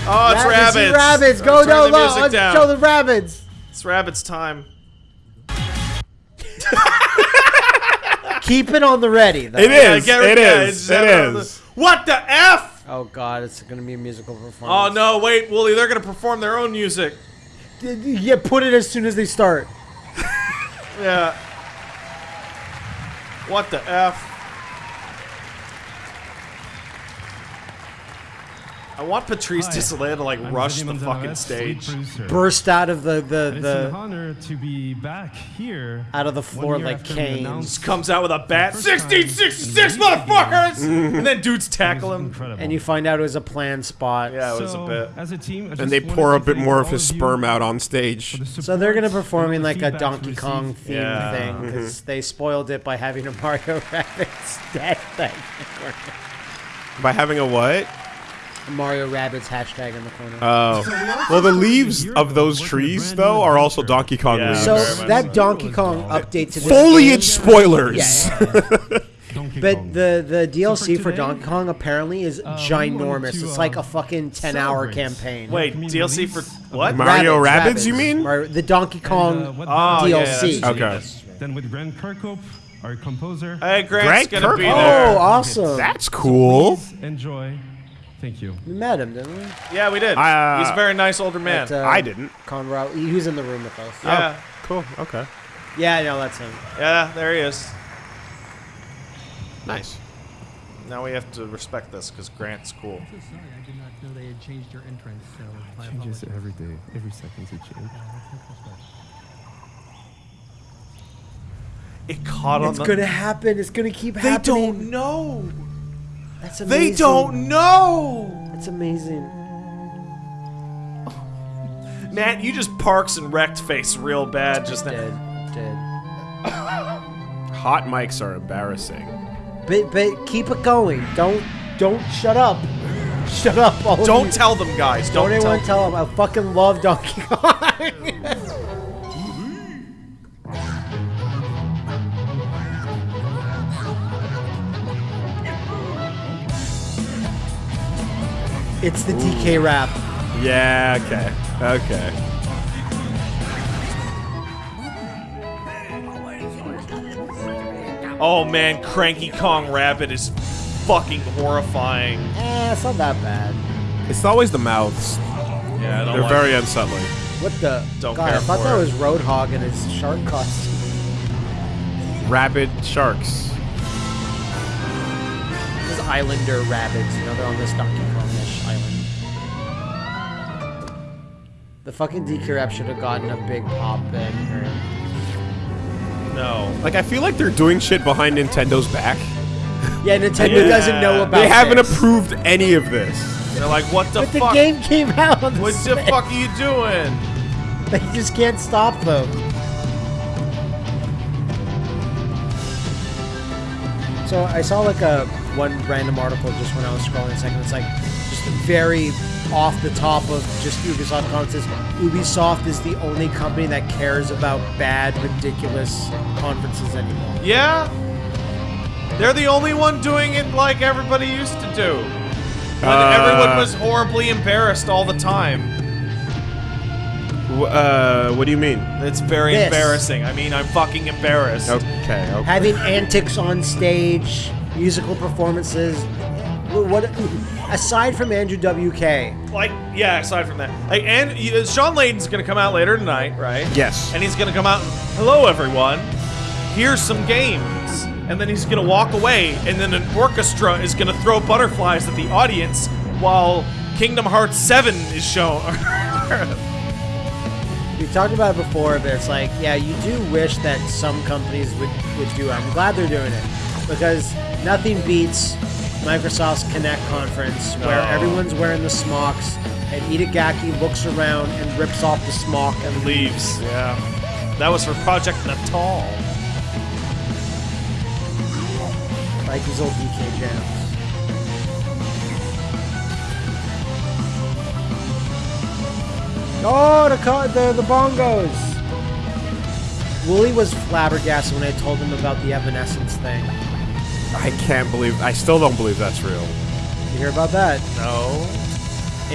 Oh, it's Rabbits, rabbits. rabbits. Go down low. Let's down. show the rabbits. It's rabbits time. Keep it on the ready. Though. It Yeah, is. get- it yeah, is. it's It never on the- What the f? Oh god, it's gonna be a musical performance. Oh no, wait, Wooly, they're gonna perform their own music. Yeah, put it as soon as they start. Yeah. What the f? I want Patrice Hi, to like I'm rush the fucking lead stage. Burst out of the the, And it's an the honor to be back here. out of the floor like after Kane. Just comes out with a bat. 1666 motherfuckers! and then dudes tackle him. incredible. And you find out it was a planned spot. Yeah, it was a bit. As a team, And they pour a bit more of his sperm out on stage. the So they're gonna support perform in like a Donkey Kong themed Yeah. thing because they spoiled it by having a Mario Rabbids dead thing. By having a what? A Mario Rabbids hashtag in the corner. Oh. Well, the leaves of those trees, though, are also Donkey Kong Yeah. leaves. so that so. Donkey Kong update to this Foliage game- spoilers. Yeah. Donkey But the the DLC for today, Donkey Kong apparently is uh, ginormous. wanted to, it's like a um, fucking ten hour campaign. Wait, Community DLC for what? Mario Rabbids, you mean? Mario- the Donkey Kong And, uh, what Oh, better yeah, DLC. that's- Okay. Then with Grant Kirkhope, our composer. Hey, Grant's Grant gonna be there. Oh, awesome! That's cool. Please enjoy. Thank you. we met him, didn't we? Yeah, we did. Uh, He's a very nice older man. At, uh, I didn't. Conrad. He was in the room with us. yeah, Cool. Okay. Yeah, no, that's him. yeah, there he is. Nice. Now we have to respect this because Grant's cool. I'm So sorry, I did not know they had changed your entrance, so my Changes apologies. every day, every second it changes. It caught on It's the. gonna happen. It's gonna keep they happening. They don't know. That's amazing. They don't know. That's amazing. Matt, you just parks and wrecked face real bad just now. Dead. Dead. Hot mics are embarrassing. But but keep it going. Don't don't shut up. Shut up. All Don't tell them, guys. Don't, Don't, anyone tell. tell them. I fucking love Donkey Kong. it's the DK rap. Yeah. Okay. Okay. Oh man, Cranky Kong Rabbit is fucking horrifying. Eh, it's not that bad. It's always the mouths. Yeah, I don't They're like very unsettling. What the? Don't God, care I thought for that it. was Roadhog in his shark costume. Rabid sharks. Those Islander rabbits, you know, they're on this Donkey The fucking DK rap should have gotten a big pop then. Or, No. Like I feel like they're doing shit behind Nintendo's back. yeah, Nintendo Yeah. doesn't know about. They haven't this. approved any of this. They're like, what the fuck? But the fuck? game came out. On the what the fuck are you doing? They just can't stop them. So I saw like a one random article just when I was scrolling a second. It's like just very off the top of just Ubisoft conferences. Ubisoft is the only company that cares about bad, ridiculous conferences anymore. Yeah. They're the only one doing it like everybody used to do. When Uh, everyone was horribly embarrassed all the time. Uh, what do you mean? It's very This. embarrassing. I mean, I'm fucking embarrassed. Okay, okay. Having antics on stage, musical performances. Wh- What aside from Andrew WK, Like, yeah, aside from that. Like, and uh, Shawn Layden's gonna come out later tonight, right? Yes. And he's gonna come out and, hello everyone, here's some games. And then he's gonna walk away, and then an orchestra is gonna throw butterflies at the audience while Kingdom Hearts 7 is shown. we talked about it before, but it's like, yeah, you do wish that some companies would, would do it. I'm glad they're doing it because nothing beats Microsoft's Kinect conference where No. everyone's wearing the smocks and Itagaki looks around and rips off the smock and leaves. Yeah. That was for Project Natal. Like these old DK jams. Oh, the the the bongos. Wooly was flabbergasted when I told him about the Evanescence thing. I can't believe. I still don't believe that's real. You hear about that? No.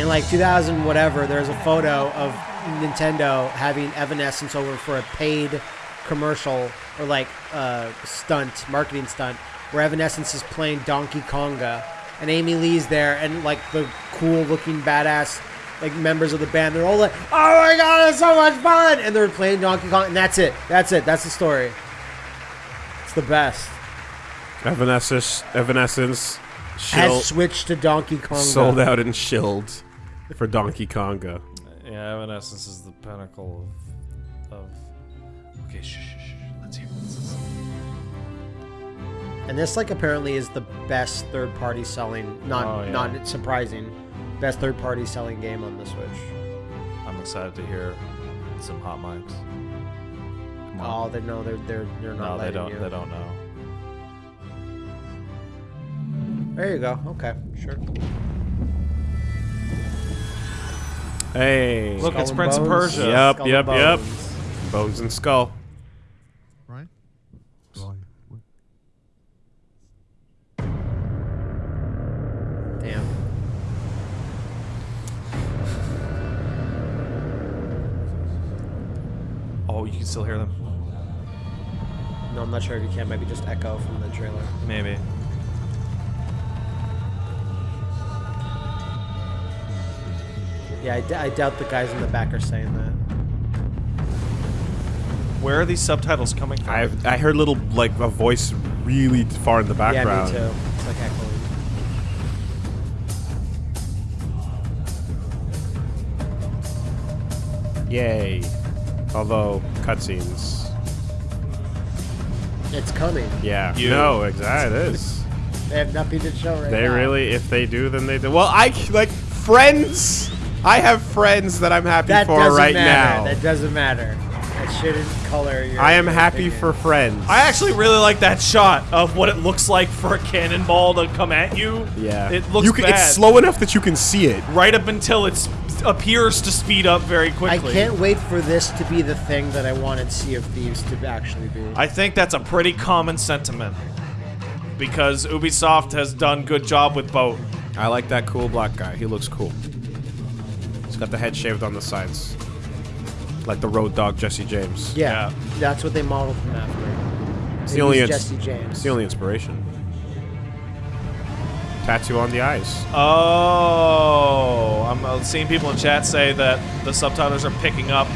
In like 2000 whatever, there's a photo of Nintendo having Evanescence over for a paid commercial or like uh, stunt, marketing stunt, where Evanescence is playing Donkey Konga, and Amy Lee's there, and like the cool looking badass like members of the band, they're all like, "Oh my god, it's so much fun!" and they're playing Donkey Kong, and that's it. That's it. That's the story. It's the best. Evanescence, Evanescence, shield, Has switched to Donkey Konga. sold out and shilled for Donkey Konga. Yeah, Evanescence is the pinnacle of. of okay, shh, shh, shh. Let's hear what this is. And this like apparently is the best third party selling not Oh, yeah. not surprising. Best third party selling game on the Switch. I'm excited to hear some hot mics. Oh, they no, they're they're they're not No, they don't. you. They don't know. There you go. Okay, sure. Hey. Look, it's Skull and Prince of Persia. Yep, Skull and yep, yep. Bones. Bones and skull. Right? Damn. Oh, you can still hear them. No, I'm not sure if you can. Maybe just echo from the trailer. Maybe. Yeah, I, d- I doubt the guys in the back are saying that. Where are these subtitles coming from? I I heard little like a voice really far in the background. Yeah, me too. It's like echoing. Yay. Although cutscenes. It's coming. Yeah. You. No, exactly. It is. They have nothing to show right They now. really, if they do, then they do. Well, I, like friends. I have friends that I'm happy That for doesn't right matter. now. That doesn't matter. That shouldn't color your. I am your happy opinion. for friends. I actually really like that shot of what it looks like for a cannonball to come at you. yeah. It looks you can, bad. It's slow enough that you can see it. right up until it appears to speed up very quickly. I can't wait for this to be the thing that I wanted Sea of Thieves to actually be. I think that's a pretty common sentiment because Ubisoft has done good job with both. I like that cool black guy. He looks cool. He's got the head shaved on the sides. Like the Road Dogg Jesse James. yeah, that's what they modeled him after. It's the only Jesse James. It's the only inspiration. Tattoo on the eyes. Oh, I'm uh, seeing people in chat say that the subtitles are picking up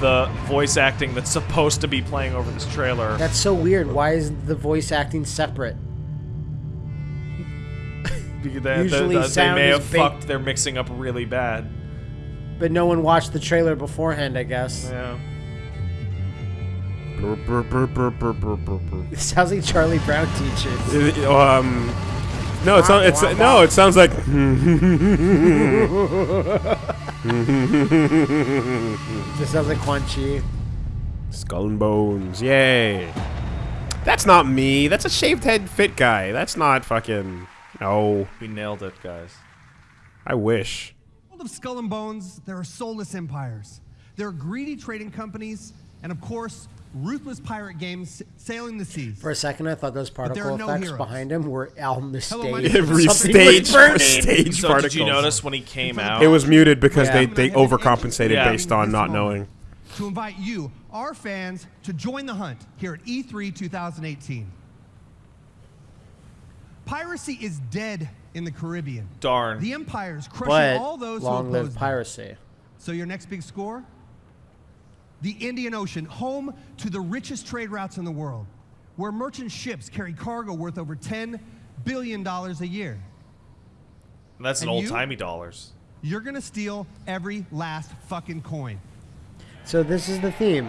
the voice acting that's supposed to be playing over this trailer. That's so weird. Why is the voice acting separate? They, they- Usually they sound may is have big- fucked their mixing up really bad. But no one watched the trailer beforehand, I guess. Yeah. It sounds like Charlie Brown teaches. It- um, no, it's not, it's no, it sounds like. This sounds like Quan Chi. Skull and bones, yay! That's not me. That's a shaved head fit guy. That's not fucking. No. We nailed it, guys. I wish. World of Skull and Bones, there are soulless empires. There are greedy trading companies, and of course, ruthless pirate games sailing the seas. For a second, I thought those there particle no effects heroes. behind him were Al Hello, my Mistake. name is Every stage, was stage So particles. did you notice when he came out? It was muted because Yeah. they, they overcompensated Yeah. based on not knowing. To invite you, our fans, to join the hunt here at E E3 2018. Piracy is dead in the Caribbean. Darn. The Empire's crushing But all those long who live oppose them. piracy. So your next big score? The Indian Ocean, home to the richest trade routes in the world, where merchant ships carry cargo worth over $10 billion a year. That's an And old you? timey dollars. You're gonna steal every last fucking coin. So this is the theme.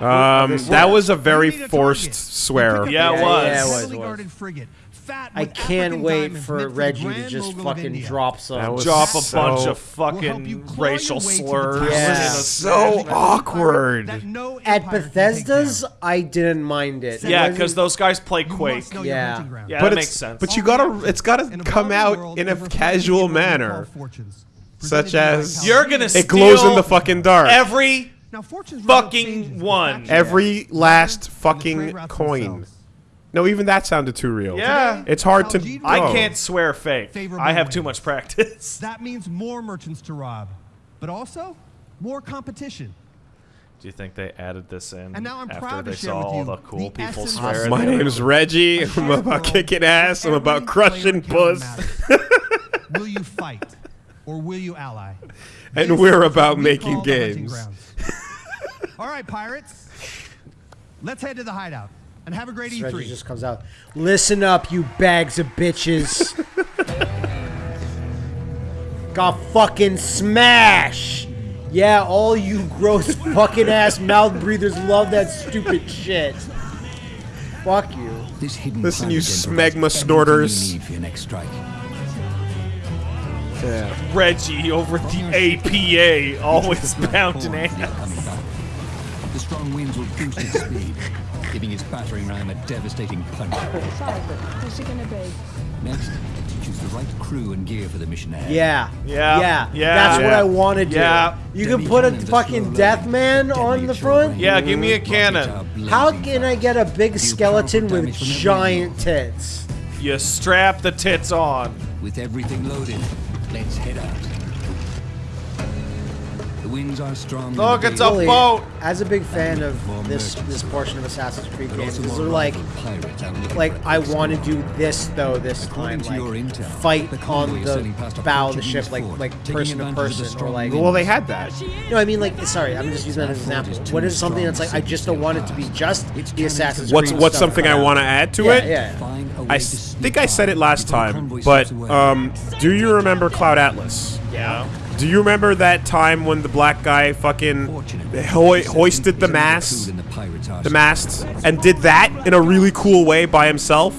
Um, that was a very You need a forced target. swear. Yeah, it was. yeah, it was, Heavily it was. guarded frigate, fat I can't wait for Reggie to just fucking India. drop some. That Drop a so- bunch of We'll fucking you claw your racial way to the slurs. top. in a Yeah. So awkward. No At Bethesda's. I didn't mind it. It Yeah, because those guys play Quake. must Yeah. hunting. Yeah, but that makes sense. But you gotta, it's gotta come out in a casual what we call manner, such as You're gonna it glows in steal the fucking dark. Every Now, fortunes run out changes fucking one. Every last And the trade fucking coin. themselves. No, even that sounded too real. Yeah. it's hard to. Algeria- I can't swear fake. Favorable I have too much practice. That means more merchants to rob, but also more competition. Do you think they added this in And now I'm after proud to they share saw all the cool the people essence swear? of My they were- name's Reggie. I'm about kicking ass. I'm about crushing encounter puss. will you fight or will you ally? And This we're about we making call the hunting games. All right, pirates. Let's head to the hideout and have a great Reggie E3. just comes out. Listen up, you bags of bitches. Got fucking smash. Yeah, all you gross fucking ass mouth breathers love that stupid shit. Fuck you. This hidden Listen, you smegma snorters. You need for your next strike. Reggie over the APA, always pounding Forward for the ass. The strong winds will boost its speed, giving his battering ram a devastating punch. Sorry, but who's it gonna be? Next, choose the right crew and gear for the mission ahead. Yeah. Yeah, Yeah. yeah. That's what I want to do. Yeah. You Deadly can put a fucking uh, death man on the front. Yeah, give me a cannon. How can I get a big skeleton with damage from every giant tits? You strap the tits on. With everything loaded, let's head out. The winds are strong. and Look, it's a Really, boat. As a big fan of this this portion of Assassin's Creed games, also is more they're like, rival pirates like for a I want to to do this though this time, to like your intel, fight the convoy on the sailing past a bow of the ship, like like person to advantage of the person, or like. Well, they had that. No, I mean like sorry, I'm just using that as an example. is What something that's like I just don't want it to be just Its the Assassin's What's Creed what's stuff something I want to add to Yeah, it? yeah. Find I to s- sneak think I said it last time, but um, do you remember Cloud Atlas? Yeah. Do you remember that time when the black guy fucking Fortunately, hoi- this hoisted the mast, the pirates' mast, and did that in a really cool way by himself?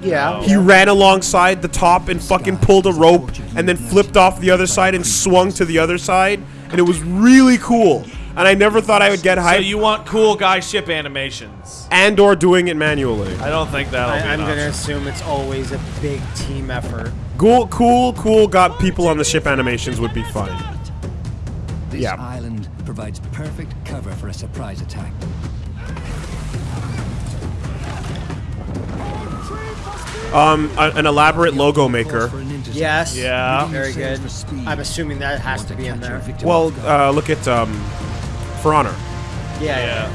Yeah. He ran alongside the top and fucking pulled a rope, and then flipped off the other side and swung to the other side, and it was really cool. And I never thought I would get So you want cool guy ship animations? and or doing it manually. I don't think that'll I, be I'm gonna assume it's always a big team effort. Cool, cool, cool. Got people on the ship animations would be fun. This Yeah. island provides perfect cover for a surprise attack. Um, a- an elaborate logo maker. For an intercept. Yes. Yeah. Very good. I'm assuming that has to be in there. Well, uh, look at um, For Honor. Yeah. Yeah.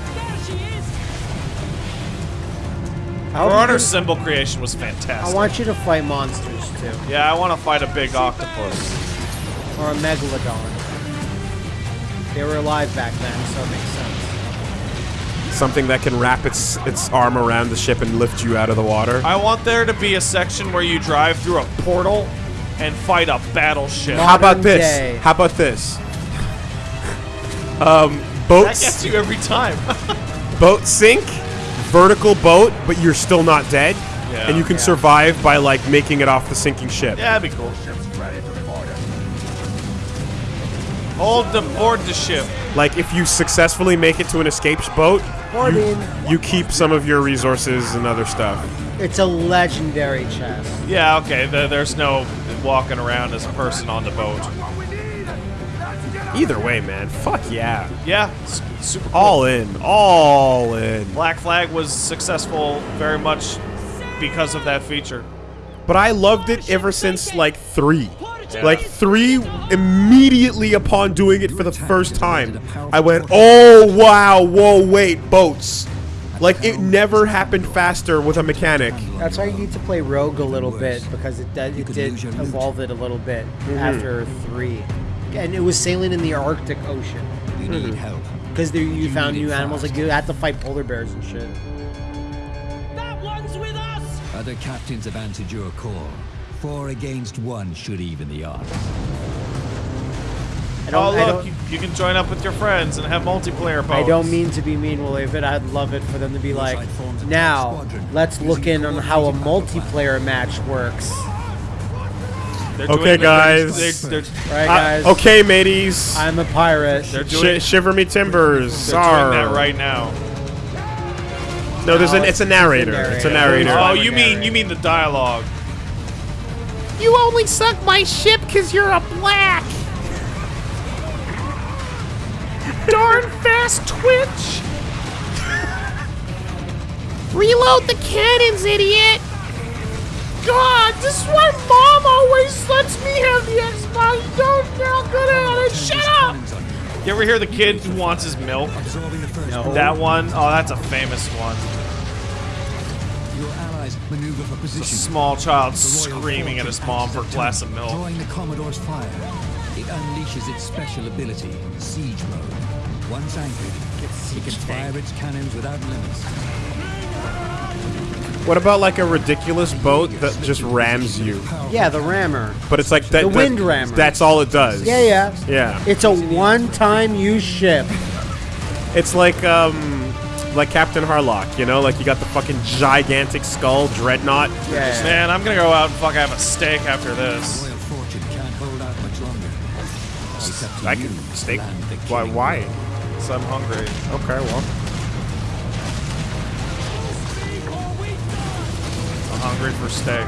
I, For you Honor's can- symbol creation was fantastic. I want you to fight monsters too, yeah, I want to fight a big octopus. or a megalodon. They were alive back then, so it makes sense. Something that can wrap its its arm around the ship and lift you out of the water. I want there to be a section where you drive through a portal and fight a battleship. How about this? day. How about this? Um, boat That gets you every time. boat sink, vertical boat, but you're still not dead, Yeah. and you can Yeah. survive by like making it off the sinking ship. yeah, that'd be cool. Hold the board the ship. Like if you successfully make it to an escape boat, you, you keep some of your resources and other stuff. It's a legendary chest. Yeah, okay. There, there's no walking around as a person on the boat. Either way, man, fuck yeah. Yeah, s- super cool. All in, all in. Black Flag was successful very much because of that feature. But I loved it ever since like three. Yeah. Like three, immediately upon doing it for the first time, I went, "Oh wow, whoa, wait, boats!" Like it never happened faster with a mechanic. That's why you need to play Rogue a little bit because it did, it did evolve it a little bit Mhm. after three, and it was sailing in the Arctic Ocean. You need mm-hmm. help. because you found new animals. Like you had to fight polar bears and shit. Other captains have answered your call. Four against one should even the odds. I don't- oh, look, you, you can join up with your friends and have multiplayer boats. I don't mean to be mean, Willie, but I'd love it for them to be like, now let's look in on how a multiplayer match works. They're Okay, it- guys. They're, they're, Right, Uh, guys. okay, mateys. I'm a pirate. They're doing- Sh- shiver me timbers. they're Sar. doing that right now. No, there's an. No, It's a narrator. It's a narrator. Oh, you mean you mean the dialogue? You only sunk my ship because you're a black. Darn fast twitch. Reload the cannons, idiot. God, this is why mom always lets me have the Xbox. Don't get all good at it. Shut up. You ever hear the kid who wants his milk? No. That one? Oh, that's a famous one. Your allies maneuver for It's a small child screaming at his mom for a glass of milk. Drawing the Commodore's fire. It unleashes its special ability, Siege Mode. Once anchored, it can fire its cannons without limits. What about like a ridiculous boat that just rams you? Yeah, the rammer. But it's like that. The that- wind rammer. That's all it does. Yeah, yeah. Yeah. It's a one-time use ship. It's like um, like Captain Harlock. You know, like you got the fucking gigantic skull dreadnought. Yeah. Man, I'm gonna go out and fuck have a steak after this. Can't hold out much longer. It's up to I can steak. land the Why? Why? blow. So I'm hungry. Okay, well. Hungry for steak.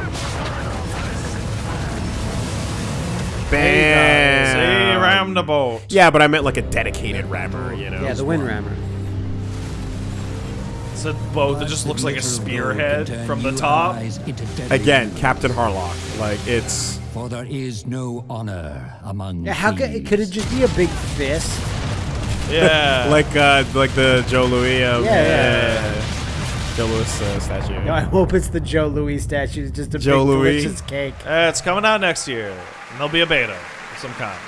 Bam. See, ram the boat. Yeah, but I meant like a dedicated rammer. You know. Yeah, the wind rammer. It's a boat that just looks like a spearhead from the top. Again, Captain Harlock. Like it's. For there is no honor among Yeah, how could could it just be a big fist? Yeah. like uh, like the Joe Louis. Um, Yeah, yeah. Joe Louis uh, statue. No, I hope it's the Joe Louis statue. It's just a Joe big Louis. delicious cake. Uh, it's coming out next year. And there'll be a beta of some kind.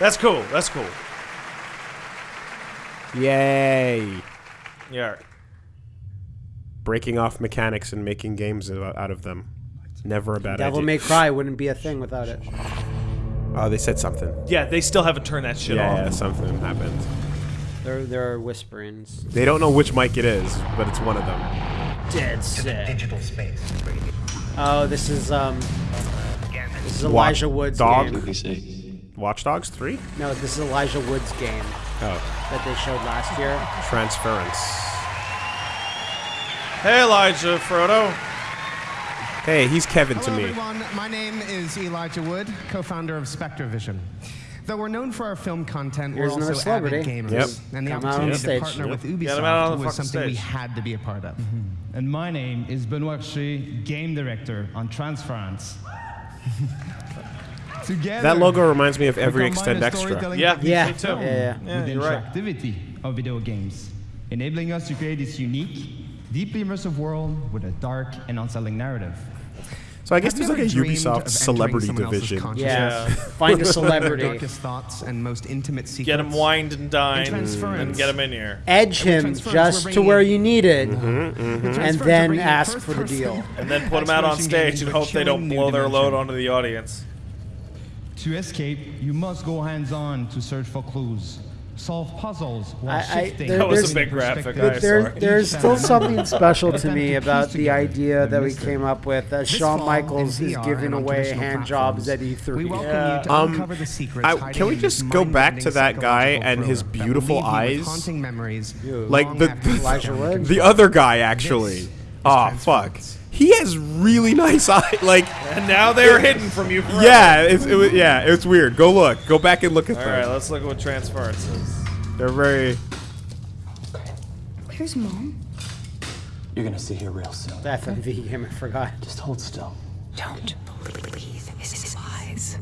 That's cool. That's cool. Yay! Yeah. Breaking off mechanics and making games out out of them. Never a bad Devil idea. May Cry wouldn't be a thing without it. Oh, they said something. Yeah, they still haven't turned that shit yeah, off. yeah, something happened. There, there are whisperings. They don't know which mic it is, but it's one of them. Dead set. Digital space. Oh, this is um. This is Elijah Wa- Wood's Dog? game. Watch Dogs 3? No, this is Elijah Wood's game Oh. that they showed last year. Transference. Hey, Elijah, Frodo. Hey, he's Kevin Hello, to me. everyone. My name is Elijah Wood, co-founder of SpectreVision. Though we're known for our film content, Here's we're also avid gamers. Yep. And the Come out on opportunity stage. to partner Yep. with Get him Ubisoft the was fucking something we had to be a part of. Mm-hmm. And my name is Benoit Richer, game director on Transference. Together, That logo reminds me of every Extend Extra. storytelling Yeah, yeah, me too. Yeah, yeah. Yeah, with the you're right. interactivity of video games, enabling us to create this unique, deeply immersive world with a dark and unsettling narrative. So I guess Have there's like a Ubisoft celebrity division. Yeah. Yeah. Find a Their celebrity. darkest thoughts and most intimate secrets. Get him wined and dined In Transference. and get him in here. Edge him just to where you need it, mm-hmm, mm-hmm. With and Transference, we're then ask for the deal. And then put him out on stage and hope they don't blow their load onto the audience. To escape, you must go hands-on to search for clues. Solve puzzles while I- I- shifting. there- That was a big graphic, perspectives. I But there, sorry. there's still something special to me about the idea the that we came up with that This Shawn Michaels is giving away traditional hand jobs at. E3. We welcome you to Um, uncover the secrets I, can we just go back to that guy and his thriller that will beautiful leave you with eyes? haunting memories Like the the Elijah film Wood? the other guy actually. Oh fuck. He has really nice eyes. Like And now they're hidden from you forever. Yeah, it's it, was- yeah, it's weird. Go look. Go back and look at All them. All right, let's look at what transference is. They're very. Where's mom? You're gonna see her real soon. That FMV game, I forgot. Just hold still. Don't believe his lies.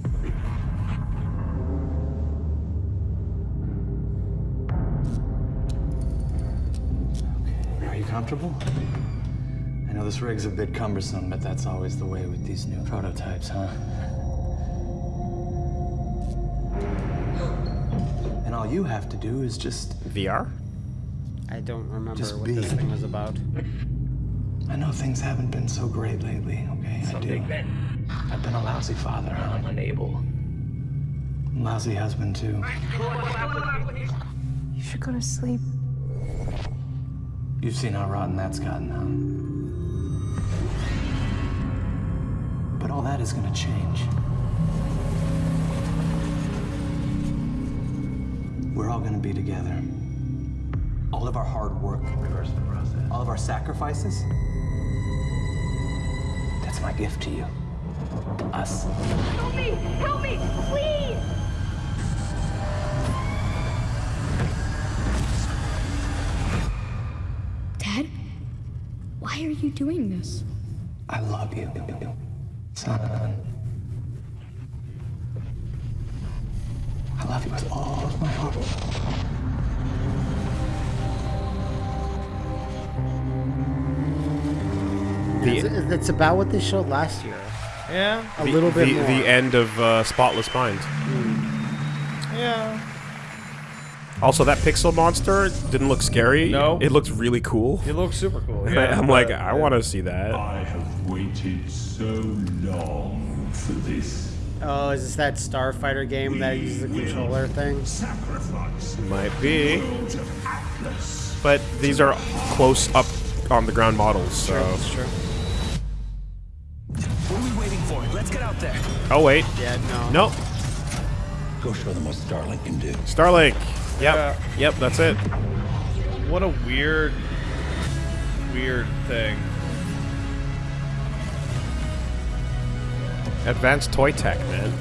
Are you comfortable? I know this rig's a bit cumbersome, but that's always the way with these new prototypes, huh? And all you have to do is just VR? I don't remember Just what be. this thing was about. I know things haven't been so great lately, okay? I do. I've been a lousy father, huh? I'm unable. Lousy husband, too. You should go to sleep. You've seen how rotten that's gotten, huh? But all that is gonna change. We're all gonna be together. All of our hard work, reverse the process. All of our sacrifices. That's my gift to you. To us. Help me! Help me! Please! Dad? Why are you doing this? I love you, son. I love you with all of my heart. It's, it's about what they showed last year. Yeah. A the, little bit the, more. the end of uh, Spotless Mind. Yeah. Also, that pixel monster didn't look scary. No. It looked really cool. It looks super cool. Yeah, I, am like, but- I want to see that. I have waited so long for this. Oh, is this that Starfighter game that uses the controller thing? Sacrifice. Might be. World of Atlas. But these are close up on the ground models, so. That's true. What are we waiting for? Let's get out there. Oh, wait. Yeah, no. Nope. Go show them what Starlink can do. Starlink. Yep. Yeah. Yep, that's it. What a weird, weird thing. Advanced toy tech, man.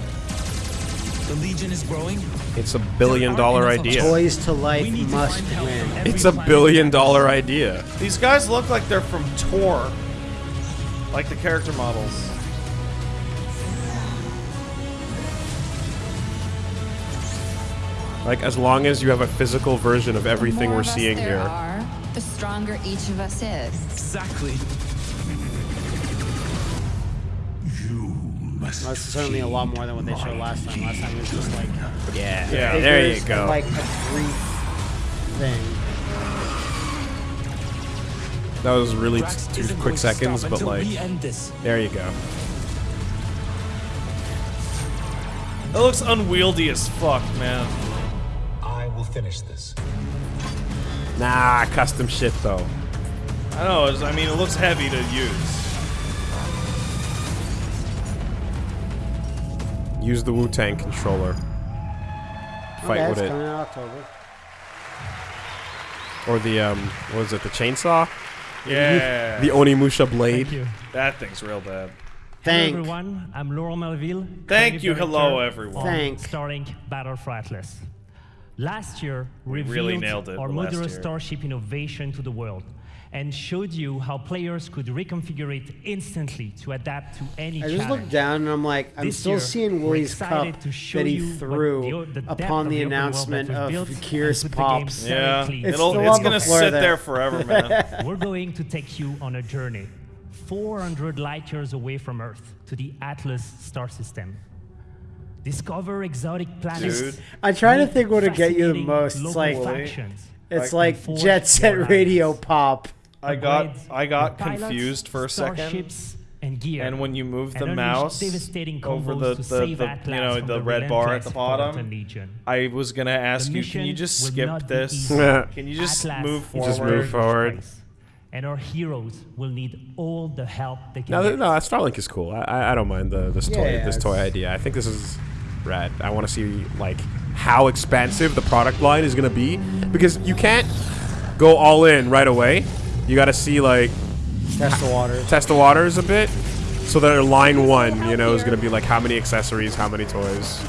The Legion is growing. It's a billion dollar idea. Toys to life must win. It's a billion dollar idea. These guys look like they're from Tor. Like the character models. Like, as long as you have a physical version of everything we're of seeing here. Are, the stronger each of us is. Exactly. you That's certainly a lot more than what they showed last time. Last time it was just like Yeah. Yeah. There you go. Like a brief thing. That was really Drax two quick seconds, but like, we end this. there you go. It looks unwieldy as fuck, man. I will finish this. Nah, custom shit though. I know. it's- I mean, it looks heavy to use. Use the Wu Tang controller. Fight okay, with it's it. coming out October. Or the, um, what was it, the chainsaw? Yeah. The Onimusha blade. Thank you. That thing's real bad. Thank. Hello everyone, I'm Laurent Malville. Thank you. Hello, everyone. on Thank. Starlink Battle for Atlas. Last year, We revealed really nailed it our modular starship innovation to the world and showed you how players could reconfigure it instantly to adapt to any I just challenge. looked down and I'm like, I'm This still year, seeing we're Wooly's cup to show that he you threw the the upon the the open world that announcement of built Gears and put the game Pops. Yeah. It's it's gonna sit there. there forever, man. We're going to take you on a journey 400 light years away from Earth to the Atlas star system. Discover exotic planets. Dude. I'm trying to think what would get you the most. It's like factions, it's Like, like Jet Set Radio Pop. I got I got pilots, confused for a second. and gear. And when you move the mouse over combos the, the, the you know from the red bar at the bottom, I was gonna ask you, can you just skip this? can you just Atlas move forward? Just move forward. And our heroes will need all the help they can No, get. no, Starlink is cool. I, I, I don't mind the this toy Yeah, this toy idea. I think this is rad. I want to see like how expansive the product line is gonna be because you can't go all in right away. You got to see like Test the waters. test the waters a bit. So that line one, you know, is gonna be like how many accessories, how many toys.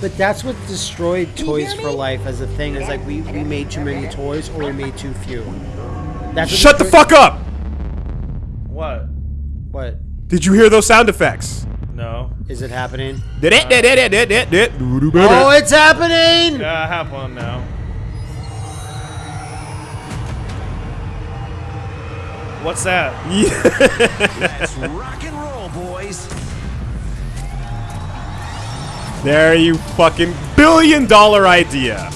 But that's what destroyed Toys to Life as a thing. Is like we, we made too many toys or we made too few. That's what Shut the fuck up! What? What? Did you hear those sound effects? No. Is it happening? Did it? Did it? Did it? Did it? Oh, it's happening! Yeah, I have one now. What's that? Let's rock and roll, boys. There you fucking billion dollar idea.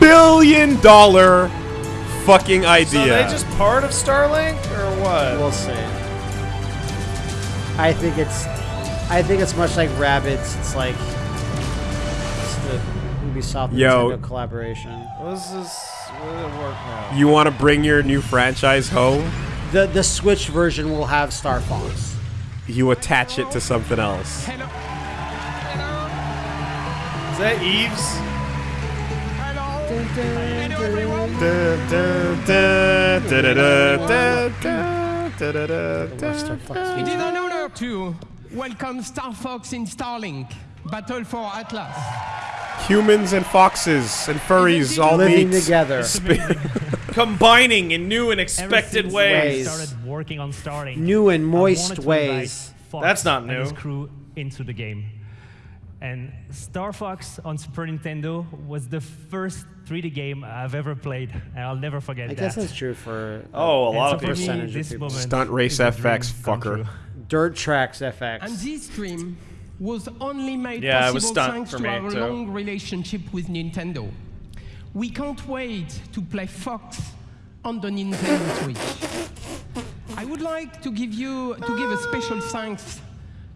Billion dollar fucking So idea. are they just part of Starlink or what? We'll see. I think it's, I think it's much like rabbits. It's like it's the Ubisoft Yo. Nintendo collaboration. What is this is will it work now? you want to bring your new franchise home? The the Switch version will have Star Fox. You attach it to something else. Is that Eves? It is an honor to welcome Star Fox in Starlink Battle for Atlas. Humans and foxes and furries all Living meet together. Combining in new and expected ways. Started working on Starlink. New and moist wanted to invite ways. That's not and his new. crew into the game. And Star Fox on Super Nintendo was the first 3D game I've ever played, and I'll never forget I that. guess that's true for Oh, a lot of for me, percentage of people. Stunt Race is a dream FX, fucker. Dirt Trax FX. And this dream was only made Yeah, it was possible stunt thanks for to me, our too. long relationship with Nintendo. We can't wait to play Fox on the Nintendo Switch. I would like to give you to give a special thanks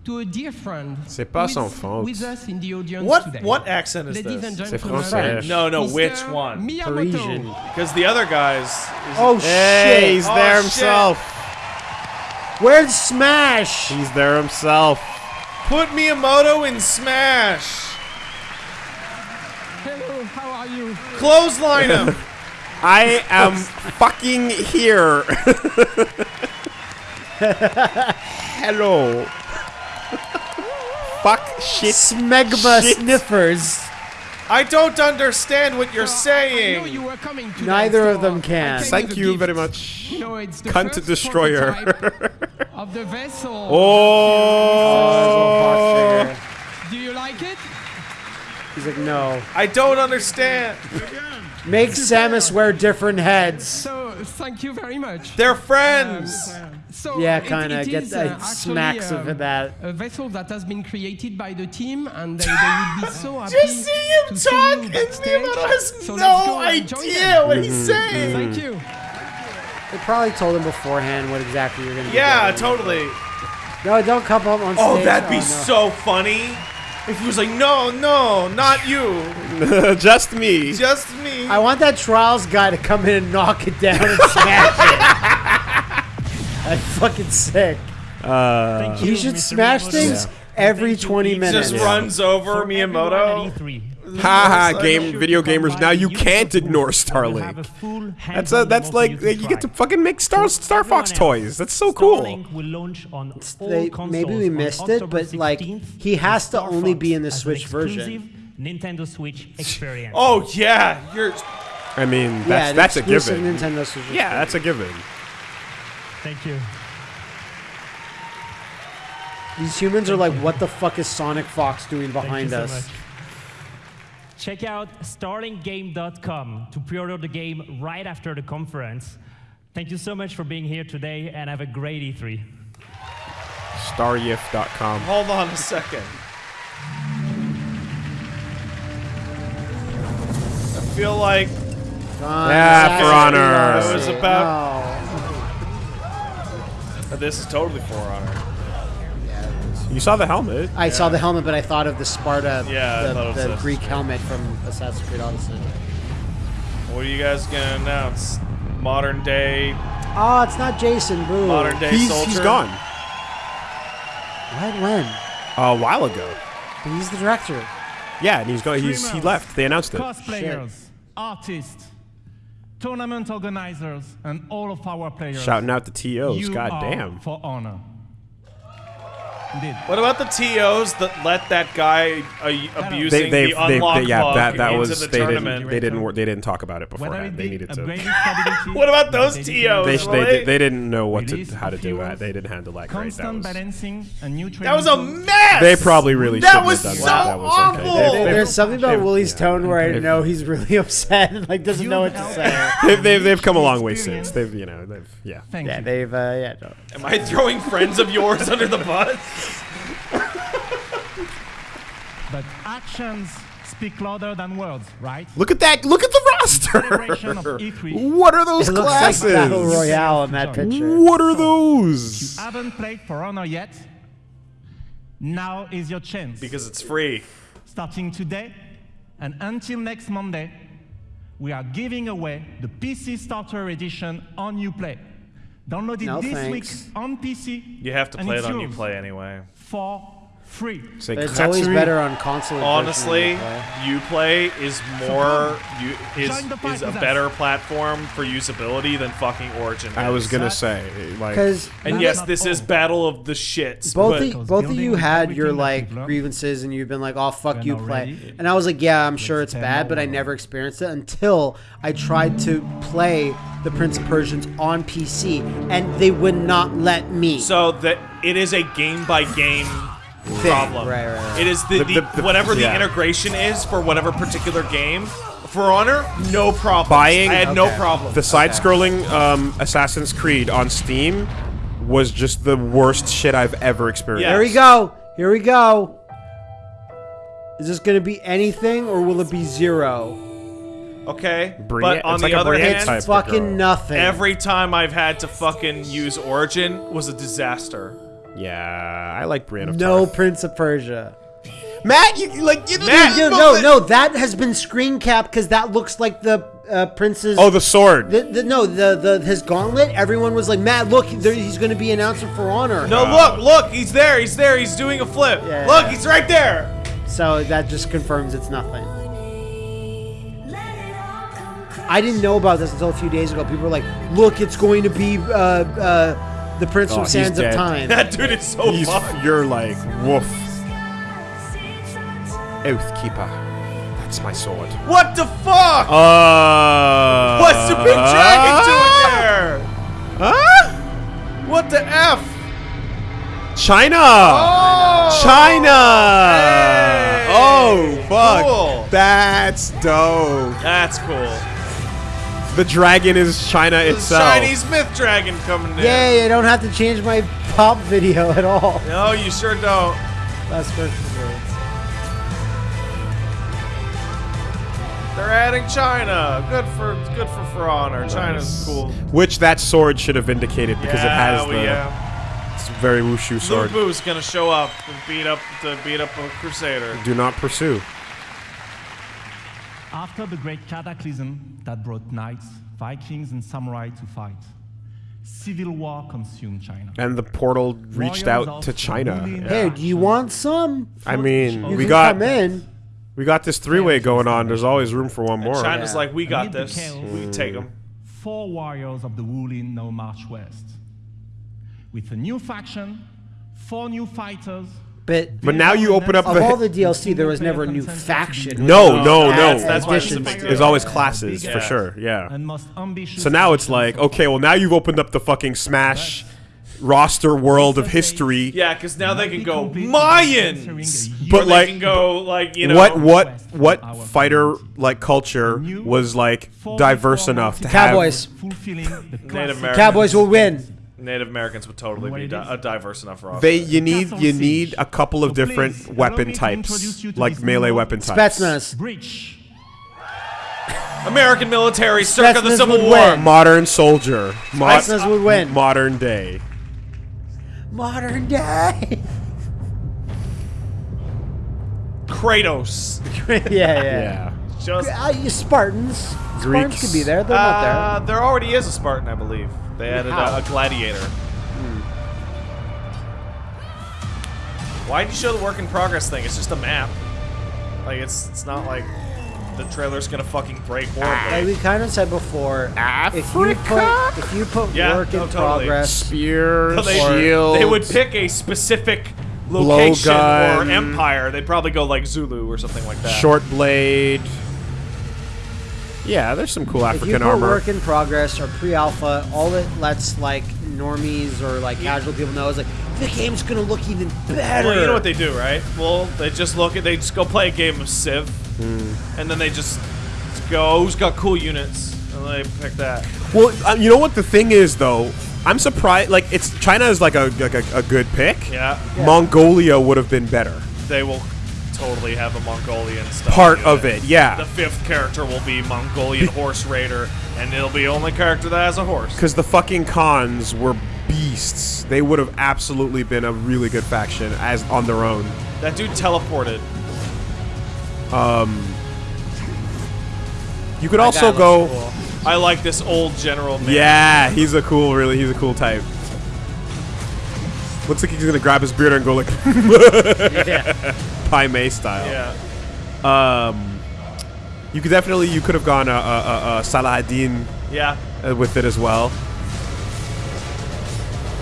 to a dear friend C'est pas with, son faute. with us in the audience What today. what accent is Ladies this? and C'est gentlemen, français. No, no, Mr. which one? Miyamoto. Parisian. Because the other guys. Oh Hey, shit! he's Oh, there shit. himself. Where's Smash? He's there himself. Put Miyamoto in Smash. Hello, how are you? Clothesline him. I am fucking here. Hello. Fuck shit. Smegma Shit. sniffers. I don't understand what you're I know saying. you were coming today, Neither of them can. Thank you gift. very much. You know, it's the Cunt first destroyer. of the vessel. Oh. Do you like it? He's like, no. I don't understand. Make Samus wear different heads. So thank you very much. They're friends. Um, So Yeah, kinda. it Get is, uh, actually, smacks of um, that. A vessel that has been created by the team, and they, they would be so happy. Just see him to talk, see you and backstage. Miyamoto has So no go and join idea them. what he's saying. Thank you. They probably told him beforehand what exactly you're gonna be Yeah, getting. totally. No, don't come up on stage. Oh, that'd be no. so funny. If he was like, no, no, not you, Just me. just me. I want that trials guy to come in and knock it down and smash it. That's fucking sick. Uh, Thank He you, should Mr. smash Miyamoto. things Yeah. every Thank 20 Eve. minutes. just runs over For everyone Miyamoto. E3, Haha, Yes, game video gamers. Now you can't ignore We'll have a Starlink. That's a, that's demo like you get to fucking make Star Star Fox toys. That's so cool. Starlink will launch on all They- maybe we missed it, but, like, he has to only be in the Switch version. Nintendo Switch experience. Oh yeah, you're. I mean, that's an that's a exclusive given. Nintendo Switch. Yeah, that's a given. Thank you. These humans are like, what the fuck is Sonic Fox doing Thank you behind so us? much. Check out starlinkgame.com to pre-order the game right after the conference. Thank you so much for being here today, and have a great E E3. Staryif.com. Hold on a second. I feel like Gone, Yeah, For Honor. Lost I was about- No. But this is totally For Honor. You saw the helmet. I saw the helmet, but I thought of the Sparta, Yeah, I the, it was the Assassin's Greek helmet from Assassin's Creed Odyssey. What are you guys gonna announce? Modern day, Oh, it's not Jason. Boo. modern day He's, soldier. he's gone. What? When? A while ago. But he's the director. Yeah, and he's going. He's he Streamers, left. They announced it. Cosplayers, artists, tournament organizers, and all of our players. Shouting out the TOs. You God damn. For honor. Indeed. What about the TOs that let that guy uh, abusing They, the they, they, unlock they, yeah, bug that, that into was the they tournament? didn't they didn't wor- they didn't talk about it Whether beforehand. it They needed to. What about those TOs? They, they, they- they, they didn't know what to how to do that. They didn't handle that great. That was, balancing and new That was a mess. they probably really That shouldn't was have done so that. That was awful. okay. There- They've- there's something about they've- Willie's yeah. tone where I They've- know he's really upset and like doesn't know what to say. They've, they've, they've come a long way since. They've you know they've yeah. Thank yeah, you. they've uh, yeah. No. Am I throwing friends of yours under the bus? But actions speak louder than words, right? Look at that! Look at the roster. Federation of E3. What are those It looks like classes? Battle Royale in that picture. What are those? You those? haven't played For Honor yet? Now is your chance. Because it's free. Starting today and until next Monday, we are giving away the PC Starter Edition on Uplay. Download it No this thanks. week on PC. You have to play it on yours UPlay anyway. For free. Say It's always Katsuri? better on console. Honestly, than UPlay is more you, is Join the fight is a with us. better platform for usability than fucking Origin. I was gonna say like Because And yes, this is battle of the shits. both but of, both of you had your like grievances and you've been like, "Oh fuck we're you, play," and I was like, "Yeah, I'm sure it's bad, but I never experienced it until I tried to play the Prince of Persians on PC, and they would not let me." so that it is a game by game problem. Right, right, right. It is the, The- the, the- the- whatever the yeah. integration is for whatever particular game. For Honor, no problem. Buying- I had no problem. the side-scrolling um, Assassin's Creed on Steam was just the worst shit I've ever experienced. Yeah. Here we go. Here we go. Is this going to be anything, or will it be zero? Okay, Brie- but on the like other hand, It's fucking nothing. every time I've had to fucking use Origin was a disaster. Yeah, I like Brienne of no Tarth. Prince of Persia. Matt, you you like you Matt, No, no, no. That has been screen capped because that looks like the uh, prince's. Oh, the sword. The, the, no, the, the his gauntlet. Everyone was like, "Matt, look, there, he's going to be announced for honor." No, look, look, he's there, he's there, he's doing a flip. Yeah. Look, he's right there. So that just confirms it's nothing. I didn't know about this until a few days ago. People were like, "Look, it's going to be uh, uh, the Prince Oh, from he's Sands of. Time." That dude is so He's, fucked. you're like woof. Oathkeeper. That's my sword. What the fuck? Uh. What's the big dragon doing there? Huh? What the f? China. Oh! China. Hey! Oh fuck. Cool. That's dope. That's cool. The dragon is China The itself. Chinese myth dragon coming in. Yay! I don't have to change my pop video at all. No, you sure don't. That's Christmas words. They're adding China. Good for good for For Honor. China's cool. Which that sword should have indicated because it has we- the yeah. it's a very wushu sword. Lu Bu's gonna show up and beat up to beat up a Crusader. Do not pursue. After the great cataclysm that brought knights, Vikings, and samurai to fight, civil war consumed China. And the portal reached Royals out to China. ruling Hey, do you want some? I mean, You we got come in. we got this three-way going on. There's always room for one more. China's like, we got Amid the this. chaos, We can take them. Four warriors of the Wulin now march west. With a new faction, four new fighters. But But now you open up of the all the DLC, there was never a new faction. No, no, no. That's- that's why it's a big deal. There's always classes Yeah. for sure. Yeah. And most ambitious So now it's like, okay, well now you've opened up the fucking Smash roster world of history. Yeah, because now they can go Mayans, But like, they can go like you know what what what fighter like culture was like diverse enough to Cowboys. fulfilling the Native Americans. Cowboys will win. Native Americans would totally be di- a diverse enough roster. They you need you need a couple of different weapon types, like melee weapon types. Spetsnaz. Breach. American military circa the Spetsnaz Civil would War. win. Modern soldier. Mod- Spetsnaz would win. Modern day. Modern day. Kratos. yeah, yeah. Yeah. Just Uh, you Spartans. Spartans Greeks. could be there. They're uh, not there already is a Spartan, I believe. They added a, a gladiator. Hmm. Why'd you show the work in progress thing? It's just a map. Like it's it's not like the trailer's gonna fucking break there. Like we kind of said before, if you put if you put Yeah, work in totally. progress, Spears, they, shields. they would pick a specific location or empire. They'd probably go like Zulu or something like that. Short blade. Yeah, there's some cool if you African put armor. work in progress or pre-alpha, all it lets like normies or like casual people know is like the game's gonna look even better. Well, you know what they do, right? Well, they just look at they just go play a game of Civ, Hmm. and then they just go, who's got cool units, and they pick that. Well, uh, you know what the thing is though. I'm surprised. Like, it's China is like a like a, a good pick. Yeah. Mongolia would have been better. They will totally have a Mongolian stuff. Part in of it, yeah. The fifth character will be Mongolian horse raider, and it'll be the only character that has a horse. Because the fucking cons were beasts. They would have absolutely been a really good faction as on their own. That dude teleported. Um, you could That also go. cool. I like this old general man. Yeah, he's a cool, really, he's a cool type. Looks like he's gonna grab his beard and go like, Yeah. Pai Mei style. Yeah. Um, you could definitely, you could have gone uh, uh, uh, uh, Saladin. Yeah. uh, with it as well.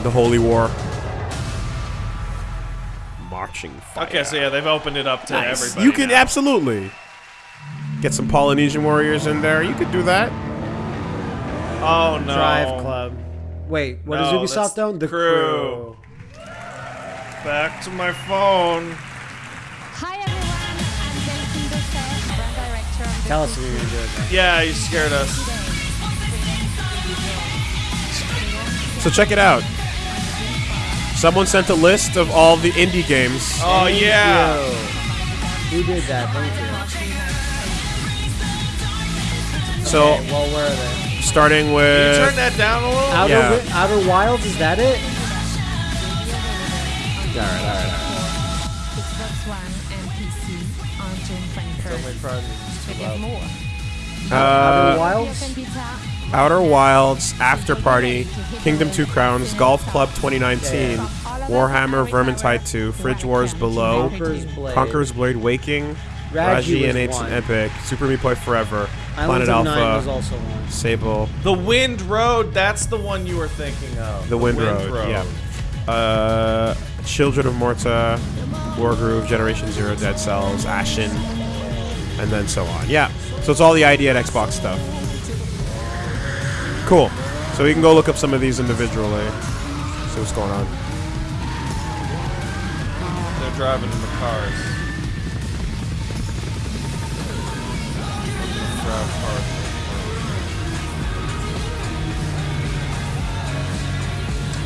The Holy War. Marching fire. Okay, so yeah, they've opened it up to Nice. everybody. You can now. absolutely get some Polynesian warriors in there. You could do that. Oh no. Drive Club. Wait, what No, is that's Ubisoft own? The crew. Back to my phone. Hi everyone, I'm Delphine Dosset, brand director of the Tell us when you're gonna do it. man. Yeah, you scared us. So check it out. Someone sent a list of all the indie games. Oh Thank yeah. you. Who did that? Thank you. So Okay, well, where are they? starting Can you with turn that down a little? Outer, Yeah. Outer Wilds, is that it? Alright, alright, Xbox June 21st. Check out more. Outer Uh, Wilds? Outer Wilds, After Party, Kingdom 2 Crowns, Golf Club 2019, Warhammer Vermintide 2, Fridge Wars Below, Conqueror's Blade. Conqueror's Blade Waking, Raji Raji and was Ancient. Epic, Super Meat Boy Forever, Islands Planet Alpha, also. Sable, The Wind Road, that's the one you were thinking of. The Wind, Road, yeah. Uh, Children of Morta, Wargroove, Generation Zero, Dead Cells, Ashen, and then so on. Yeah, so it's all the ID at Xbox stuff. Cool. So we can go look up some of these individually. See what's going on. They're driving in the cars. Drive cars.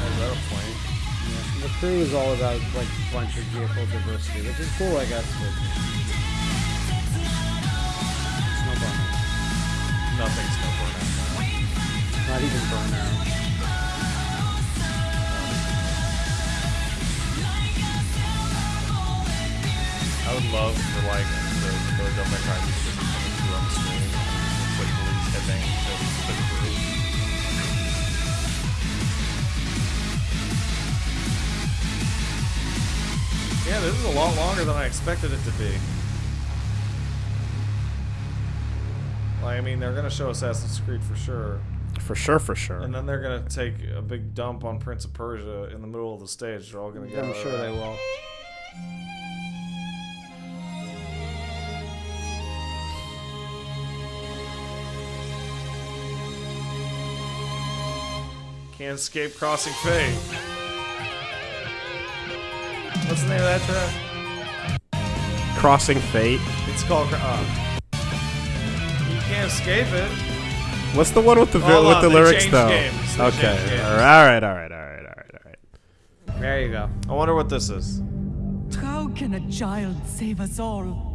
Is that a plane? The crew is all about like a bunch of vehicle diversity, which is cool, I guess. But Nothing's no burnout. Not even burnout. I would love for like the the Devil May Cry music coming through on the screen. It's like police headbanging to the crew. Yeah, this is a lot longer than I expected it to be. Like, I mean, they're gonna show Assassin's Creed for sure, For sure, for sure. and then they're gonna take a big dump on Prince of Persia in the middle of the stage. They're all gonna get. I'm sure they will. Can't escape crossing fate. What's the name of that track? Crossing Fate. It's called. Uh, you can't escape it. What's the one with the vi- Hold with on, the lyrics though? games. Okay. changed games. All right. All right. All right. All right. All right. There you go. I wonder what this is. How can a child save us all?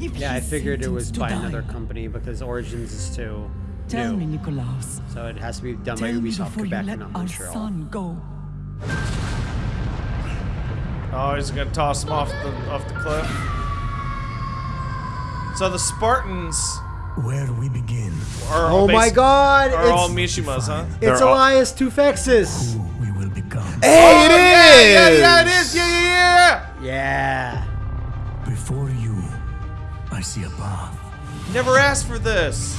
If Yeah, I figured it was by die. another company because Origins is too Tell new. me, Nikolaos. So it has to be done by Tell me Ubisoft Quebec let and not our Montreal. son go. Oh, he's gonna toss him off the off the cliff. So the Spartans Where do we begin. are Oh my god! Are all Mishimas, huh? it's Elias Tufexis. We will become. Hey, Oh, it yeah! Yeah, yeah, it is. Yeah, yeah, yeah. Yeah. Before you, I see a path. Never asked for this.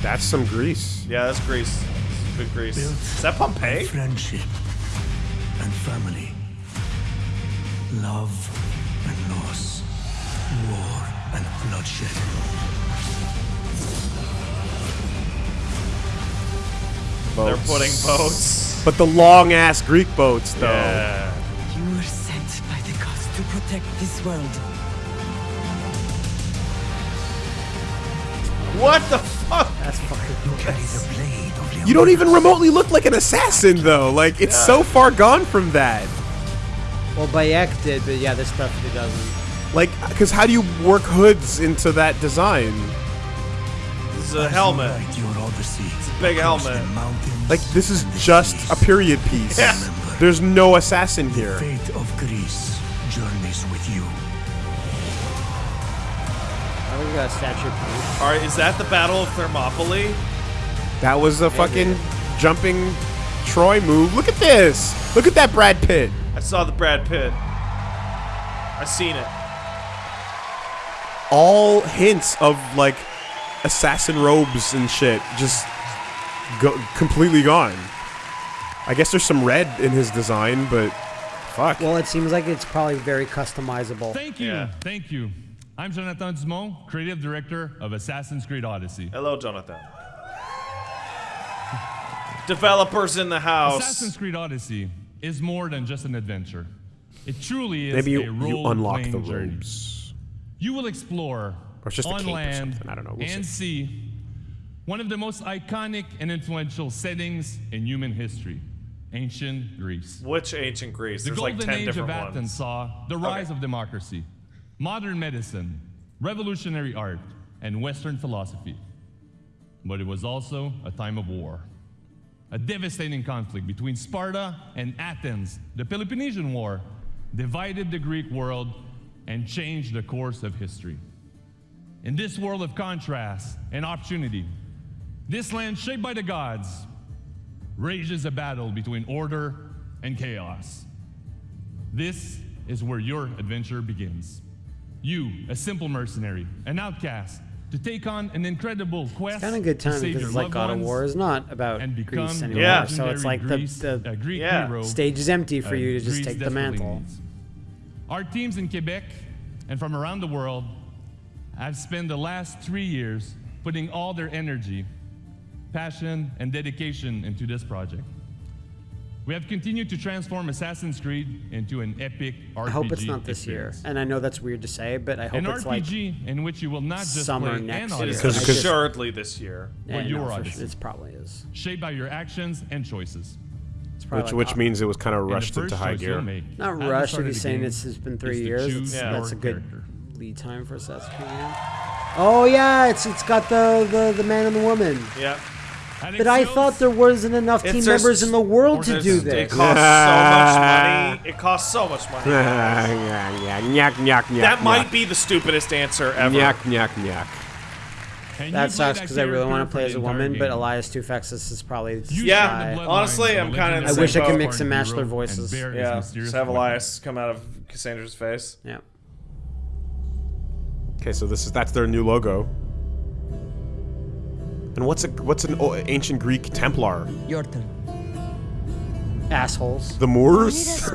That's some grease. Yeah, that's grease. That's good grease. Built Is that Pompeii? Friendship and family. Love and bloodshed. They're putting boats. But the long ass Greek boats, though. Yeah. You were sent by the gods to protect this world. What the fuck? That's fucking blade of You don't even remotely look like an assassin, though. Like, it's so far gone from that. Well, Bayek did, but yeah, this definitely doesn't. Like, because how do you work hoods into that design? This is a helmet. It's a big helmet. Like, this is just a period piece. Yeah. There's no assassin here. The Fate of Greece journeys with you. I think we got a statue of All right, is that the Battle of Thermopylae? That was a fucking jumping Troy move. Look at this. Look at that Brad Pitt. I saw the Brad Pitt. I seen it. All hints of like assassin robes and shit just go completely gone. I guess there's some red in his design, but fuck. Well, it seems like it's probably very customizable. Thank you. Thank you. I'm Jonathan Dumont, creative director of Assassin's Creed Odyssey. Hello, Jonathan. Developers in the house. Assassin's Creed Odyssey is more than just an adventure. It truly is Maybe a you, you unlock the journey. Robes. You will explore Or it's just a on cape or land. I don't know. We'll and sea one of the most iconic and influential settings in human history, ancient Greece. Which ancient Greece? The There's golden like 10 age of Athens ones. saw the rise of democracy, modern medicine, revolutionary art, and Western philosophy. But it was also a time of war. A devastating conflict between Sparta and Athens, the Peloponnesian War, divided the Greek world and change the course of history. In this world of contrast and opportunity, this land shaped by the gods rages a battle between order and chaos. This is where your adventure begins. You, a simple mercenary, an outcast, to take on an incredible quest. It's Kind of good time because like God of War is not about and Greece anymore. Yeah. So it's like the, Greece- the a Greek Yeah. hero, stage is empty for you to just Greece take the mantle. needs. Our teams in Quebec and from around the world have spent the last three years putting all their energy, passion, and dedication into this project. We have continued to transform Assassin's Creed into an epic RPG. I hope it's not this year. And I know that's weird to say, but I hope An it's like RPG in which you will not just summer play next an year. Because- because- assuredly this year. Yeah, but no, your for sure. It probably is. shaped by your actions and choices. It's probably Which, like, which means it was kind of rushed into high gear. make not rushed start if he's saying game it's, it's been three years. choose It's, your that's a good character. lead time for Assassin's Creed. Oh yeah, it's it's got the, the, the man and the woman. Yeah. But I thought there wasn't enough team members in the world to There's- do It this. costs so much money. It costs so much money. Nyak, nyak, nyak, that might be the stupidest answer ever. Nyak, nyak, nyak. That sucks because I really want to play as a entire woman, but game. Elias Tufexis is probably the Yeah, honestly, I'm kind of. I wish I could mix and match their voices. Yeah, just have Elias come out of Cassandra's face. Yeah. Okay, so this is that's their new logo. And what's a what's an o- ancient Greek Templar? Your turn. Assholes. The Moors?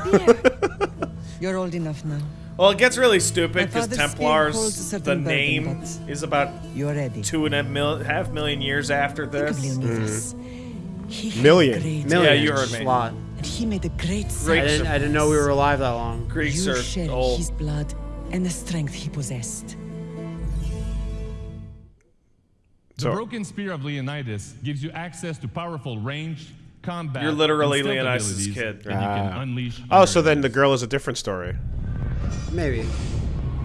You're old enough now. Well, it gets really stupid because Templars, the certain burden, name—is about You're ready. two and a mil- half million years after this. Leonidas. He had Million. Yeah, you heard me. Lot. And he made a great I didn't, I didn't know we were alive that long. Greeks You are share old. his blood and the strength he possessed. The broken spear of Leonidas gives you access to powerful range, combat. You're literally and Leonidas' kid. that you can Ah. unleash. Oh, so then the girl is a different story. Maybe.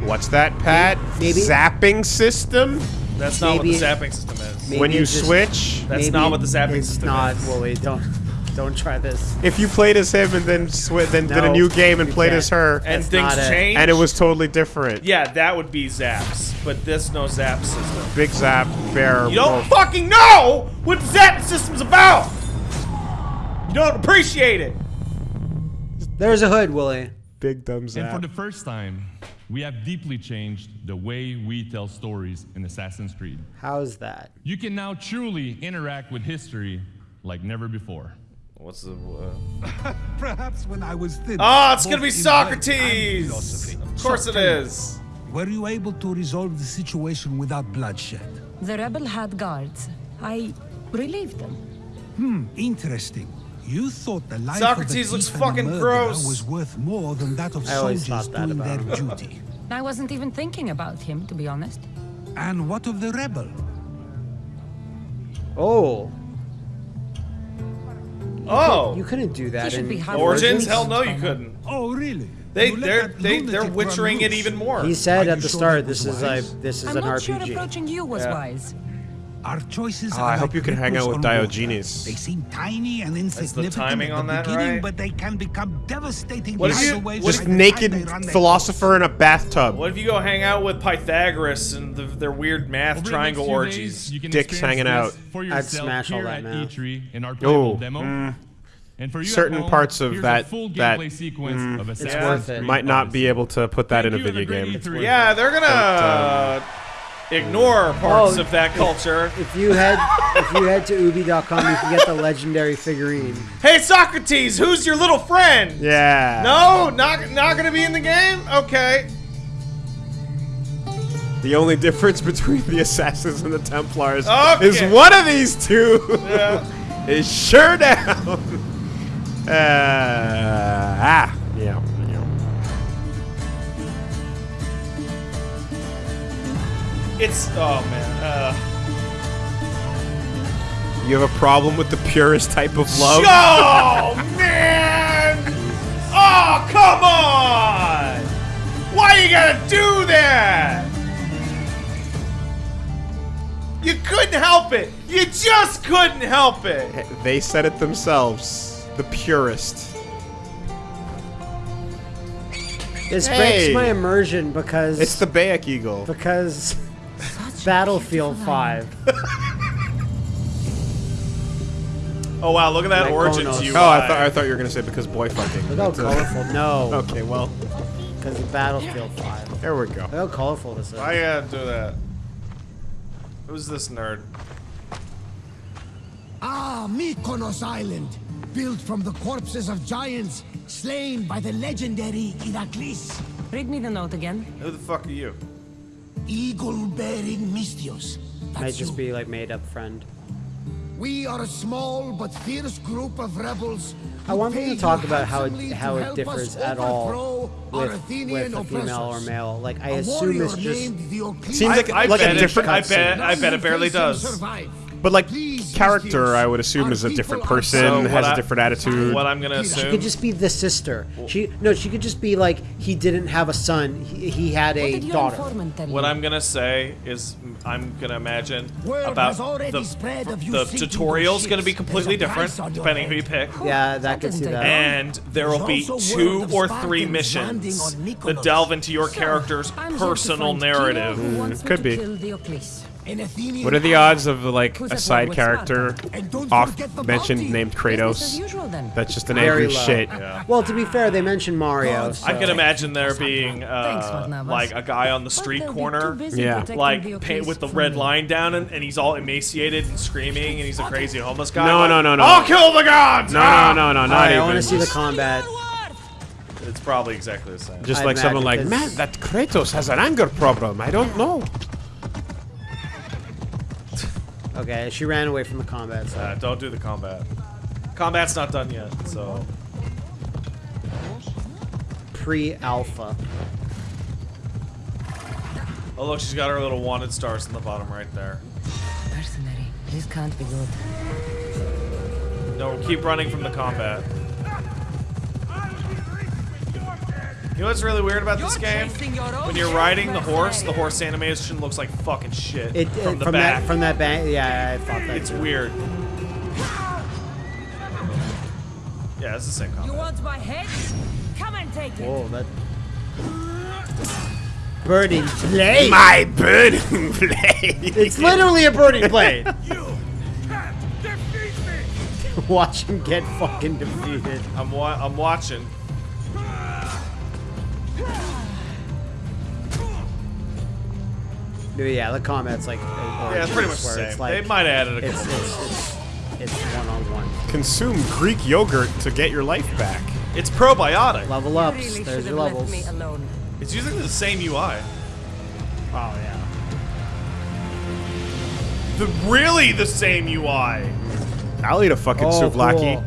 What's that, Pat? Maybe- Zapping system? That's not Maybe- what the zapping system is. Maybe when you switch? That's not what the zapping system not. is. Well, wait, don't. Don't Don't try this. If you played as him and then sw- then did a new game and played can't. as her, And That's things not it. change. and it was totally different. Yeah, that would be Zaps, but this no Zap system. Big Zap, Bear. You don't Wolf. fucking know what the Zap system's about. You don't appreciate it. There's a hood, Willie. Big dumb And Zap. for the first time, we have deeply changed the way we tell stories in Assassin's Creed. How's that? You can now truly interact with history like never before. What's the? Uh... Perhaps when I was thin. Oh, it's gonna be in mind and Socrates. philosophy. Of course So it tell me, is. Were you able to resolve the situation without bloodshed? The rebel had guards. I relieved them. Hmm, interesting. You thought the life Socrates of the looks thief fucking murderer gross. was worth more than that of I always soldiers thought that doing their about him. duty. I wasn't even thinking about him, to be honest. And what of the rebel? Oh. Oh. You couldn't do that He should in be half Origins? Origins? Hell no, you couldn't. Oh, really? They, they're, they, they're witchering it even more. He said at the sure start, "This was is a, this is I'm an not sure RPG." approaching you was Yeah. wise. Our choices Oh, are I hope like you can hang out with on water. Diogenes. They seem tiny and insignificant timing at on the that beginning, right? but they can become devastating What if tidal you- what Just by naked they run their philosopher in a bathtub. What if you go hang out with Pythagoras and the, their weird math Over triangle next orgies? days, you can Dicks hanging out. For I'd smash all that at math. E3 in our playable Oh, demo. mm. And for you at Certain home, parts of that- full that, sequence mm, of It's worth it. Might not be able to put that in a video game. Yeah, they're gonna ignore parts Oh, of that culture. If you head if you head to ubi.com, you can get the legendary figurine. Hey, Socrates, who's your little friend? Yeah. No, not not gonna be in the game. Okay. The only difference between the Assassins and the Templars Okay. is one of these two Yeah. is sure down. Uh, ah, yeah, It's oh man. Uh, You have a problem with the purest type of love? Oh man! Oh come on! Why you gotta do that? You couldn't help it. You just couldn't help it. They said it themselves. The purest. This Hey. breaks my immersion because It's the Bayek Eagle. because Battlefield 5. Oh wow! Look at that Like Origins Konos. UI. Oh, I thought I thought you were gonna say because boy fucking. Look how colorful. No. Okay, well, Because of Battlefield 5. there we go. Look how colorful this is. I you gotta do that? Who's this nerd? Ah, Mykonos Island, built from the corpses of giants slain by the legendary Iraklis. Read me the note again. Who the fuck are you? Eagle-bearing Misthios. Might just you. be like made up friend. We are a small but fierce group of rebels. I want them to talk about how it how it differs at all with, Athenian with a female or male. Like I A assume it's just named Diocletian. Seems like I like a bet it- different. I bet I bet it barely does. Survive. But like Please, character, I would assume is a different person, So has a I- different attitude. What I'm gonna she could just be the sister. She no, she could just be like he didn't have a son. He, he had a did daughter. What? I'm gonna say is I'm gonna imagine Word about the, spread of you the tutorial's gonna be completely different price on your depending who you pick. Yeah, that That could see that. And there will be two or three missions on that delve into your character's I'm here to personal narrative. who wants me could to be. Kill Diocles. An What are the odds of like a side character Sparta? And don't off mentioned named Kratos? usual. That's just an Very angry low. shit. Well, to be fair, they mentioned Mario. So. I can imagine there being uh, Varnavas. like a guy on the street corner, Yeah. like paint with the red me. line down, and, and he's all emaciated and screaming, and he's a crazy homeless guy. No, like, no, no, no. I'll kill the gods. No, Ah! no, no, no, not Alright, I even. want to see the combat. It's probably exactly the same. Just I like someone like, man, that Kratos has an anger problem. I don't know. Okay, she ran away from the combat. So. Uh, don't do the combat. Combat's not done yet, so Pre-alpha. Oh look, she's got her little wanted stars in the bottom right there. Mercenary. This can't be good. No, keep running from the combat. You know what's really weird about this game? When you're riding the horse, the horse animation looks like fucking shit It from uh, the from back. that from that bank. Yeah, I thought that. it's too. weird. Yeah, it's the same color. You want my head? Come and take it. Whoa, that. Birding blade. My birding blade. It's literally a birding blade. Watch him get fucking defeated. I'm wa- I'm watching. Yeah, the combat's like. uh, Yeah, it's pretty much where the it's same. like- They might have added a it's, couple it's, it's, it's one on one. Consume Greek yogurt to get your life back. It's probiotic. Level ups. There's your levels. alone. It's using the same UI. Oh yeah. The really the same UI. I'll eat a fucking Oh, souvlaki. cool.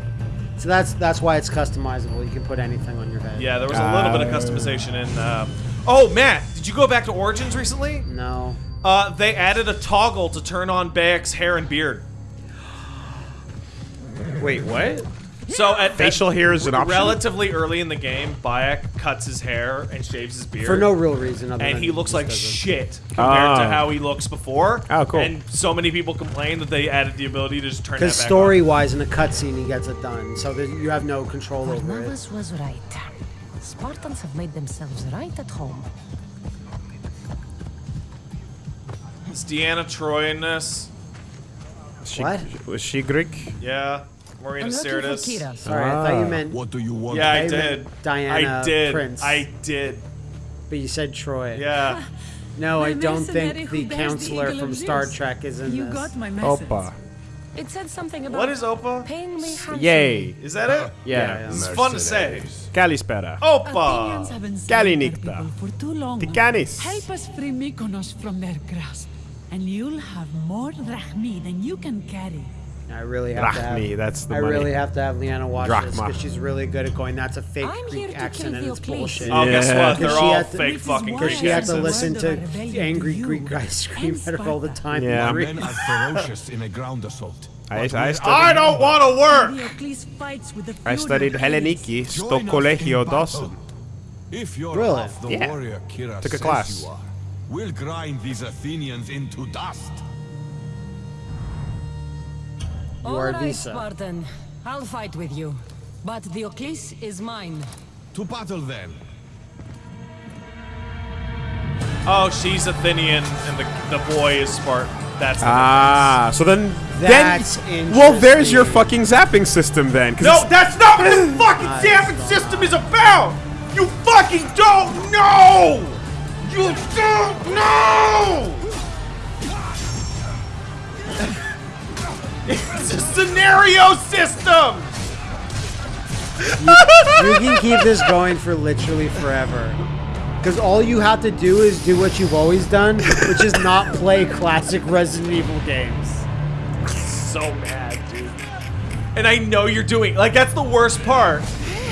So that's that's why it's customizable. You can put anything on your head. Yeah, there was a little bit of customization in. Uh... Oh, Matt, did you go back to Origins recently? No. Uh, they added a toggle to turn on Bayek's hair and beard. Wait, what? So at Facial at hair is an option? Relatively early in the game, Bayek cuts his hair and shaves his beard For no real reason other and than he looks like does it. shit compared to Oh. how he looks before. Oh, cool. And so many people complain that they added the ability to just turn that Because story wise, in a cutscene, he gets it done, so that you have no control over it. Varnavas was right. Spartans have made themselves right at home. Is Deanna Troi in this? She, What? Was she Greek? Yeah. Marina I'm looking Sirtis. Kira. Sorry, I thought you Ah. meant. What do you want? Yeah, I I did. Diana I did. Prince. I did. But you said Troy. Yeah. No, My I don't think the bears the counselor from Star Zeus. Trek is in You this. got my message. Opa. It said something about What is Opa? paying me. Yay. Is that it? Yeah. It's fun to say. Kalispera. Opa. Athenians Kalinikta. their people for too long. Tikanis. Help us free Mykonos from their grasp, and you'll have more drachmi than you can carry. I really have to Drachmi, have. that's the I money. really have to have Leanna watch this because she's really good at going. That's a fake I'm Greek accent and it's Euclides. bullshit. Oh, guess what? They're all had to- fake This is fucking why Because Greek she had to listen to angry Greek guys scream and at her all the time. Yeah. in Men Greek. are ferocious in a ground assault. I, I, But studied, I don't want to work. Diocles fights with the I studied elites. Helleniki, sto Join us Collegio in battle. Dawson. If you're Really? the Yeah. warrior Kyra Took a says class. You are, we'll grind these Athenians into dust. You All are right, Visa. Spartan. I'll fight with you. But the Diocles is mine. To battle then. Oh, she's Athenian and the the boy is Spartan. That's the Ah, so then, That's then, well, there's your fucking zapping system then. No, that's not what the fucking zapping system is about! You fucking don't know! You don't know! it's a scenario system! You can keep this going for literally forever. Because all you have to do is do what you've always done, which is not play classic Resident Evil games. So mad, dude. And I know you're doing like that's the worst part.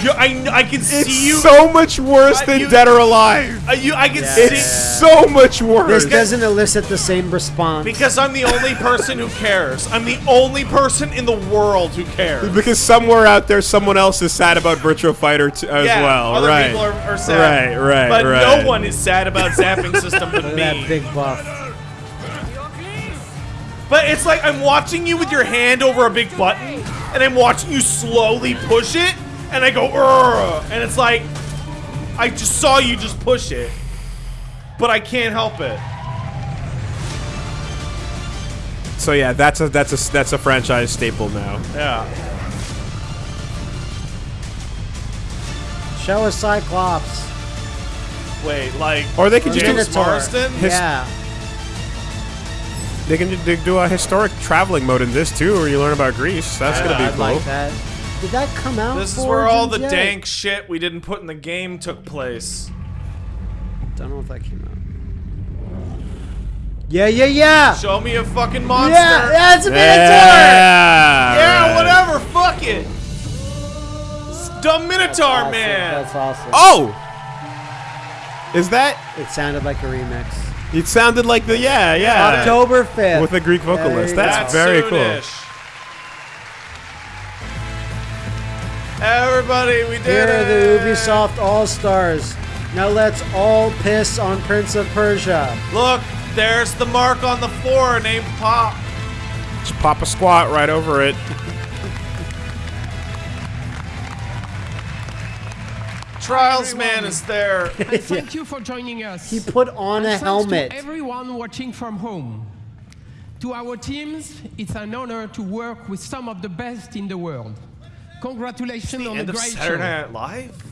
You, I I can It's see you. so much worse Uh, than you- Dead or Alive. uh, you, I can Yeah. see. It's so much worse. This doesn't elicit the same response. Because I'm the only person who cares. I'm the only person in the world who cares. Because somewhere out there, someone else is sad about Virtua Fighter t- as yeah, well. other right. people are, are sad. Right, right, But right. no one is sad about zapping system but me. that big buff. But it's like I'm watching you with your hand over a big button, and I'm watching you slowly push it, and I go, Urgh, and it's like, I just saw you just push it, but I can't help it. So yeah, that's a that's a that's a franchise staple now. Yeah. Show us Cyclops. Wait, like, Or they could just do James Marsden? His- Yeah. They can they do a historic traveling mode in this too, where you learn about Greece. That's Yeah, gonna be I'd cool. like that. Did that come out? This is where all the yet? dank shit we didn't put in the game took place. Don't know if that came out. Yeah, yeah, yeah. Show me a fucking monster. Yeah, that's a Minotaur. Yeah. Yeah, whatever. Fuck it. It's dumb Minotaur, Awesome, man. That's awesome. Oh, is that? It sounded like a remix. It sounded like the yeah yeah October 5th. with a Greek vocalist. you That's go. very cool. Everybody, we did Here are the Ubisoft All Stars. Now let's all piss on Prince of Persia. Look, there's the mark on the floor named Pop. Just pop a squat right over it. Trials man is there. And thank you for joining us. He put on And a helmet. To everyone watching from home. To our teams, it's an honor to work with some of the best in the world. Congratulations on the, a great Saturday show. Night Live.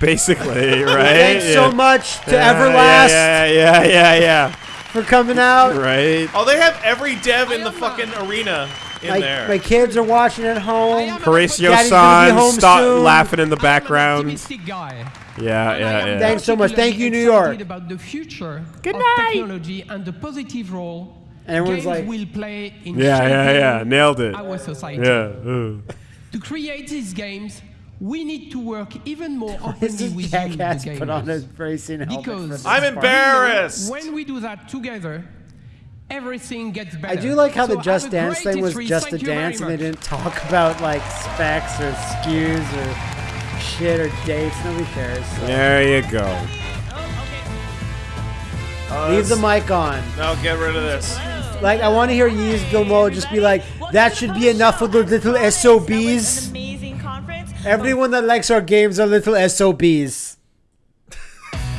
Basically, right? Thanks so much to Yeah, Everlast. Yeah, yeah, yeah, yeah, For coming out. Right. Oh, they have every dev in the uh, fucking arena in My, there. my kids are watching at home. Uh, Daddy's gonna Horatio-san, home stop soon. laughing in the uh, background. Guy. Yeah, yeah, yeah. Thanks so much. Thank you, New York. about the future Good of night. technology and the positive role And everyone's games like- will play in Yeah, yeah, yeah. Nailed it. our society. Yeah. Uh. To create these games, we need to work even more This openly with you, jackass the put on a gamers. racing for Because I'm embarrassed. When we do that together, everything gets better. I do like how So the Just Dance thing was just a Thank you very dance, and they didn't talk about like specs or SKUs or shit or dates. Nobody cares. so. There you go. Oh, Leave the mic on. No, get rid of this. Like I want to hear Yves Guillemot just be like, "That should be enough for the little SOBs." Amazing conference. Everyone that likes our games are little SOBs.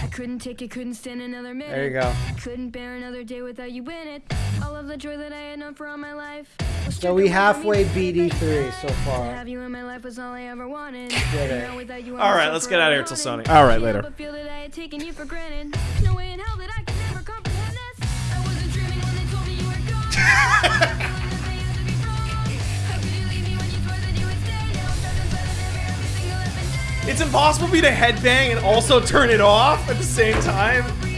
I couldn't take it, couldn't stand another minute. There you go. Couldn't bear another day without you in it. All of the joy that I had known for all my life. So we stripped away from halfway me. beat E3 so far. have you in my life was all I ever wanted. Did it. Now without you, I'm All right, so let's get out of here forever till wanted. Sony. All right, later. It's impossible for me to headbang and also turn it off at the same time.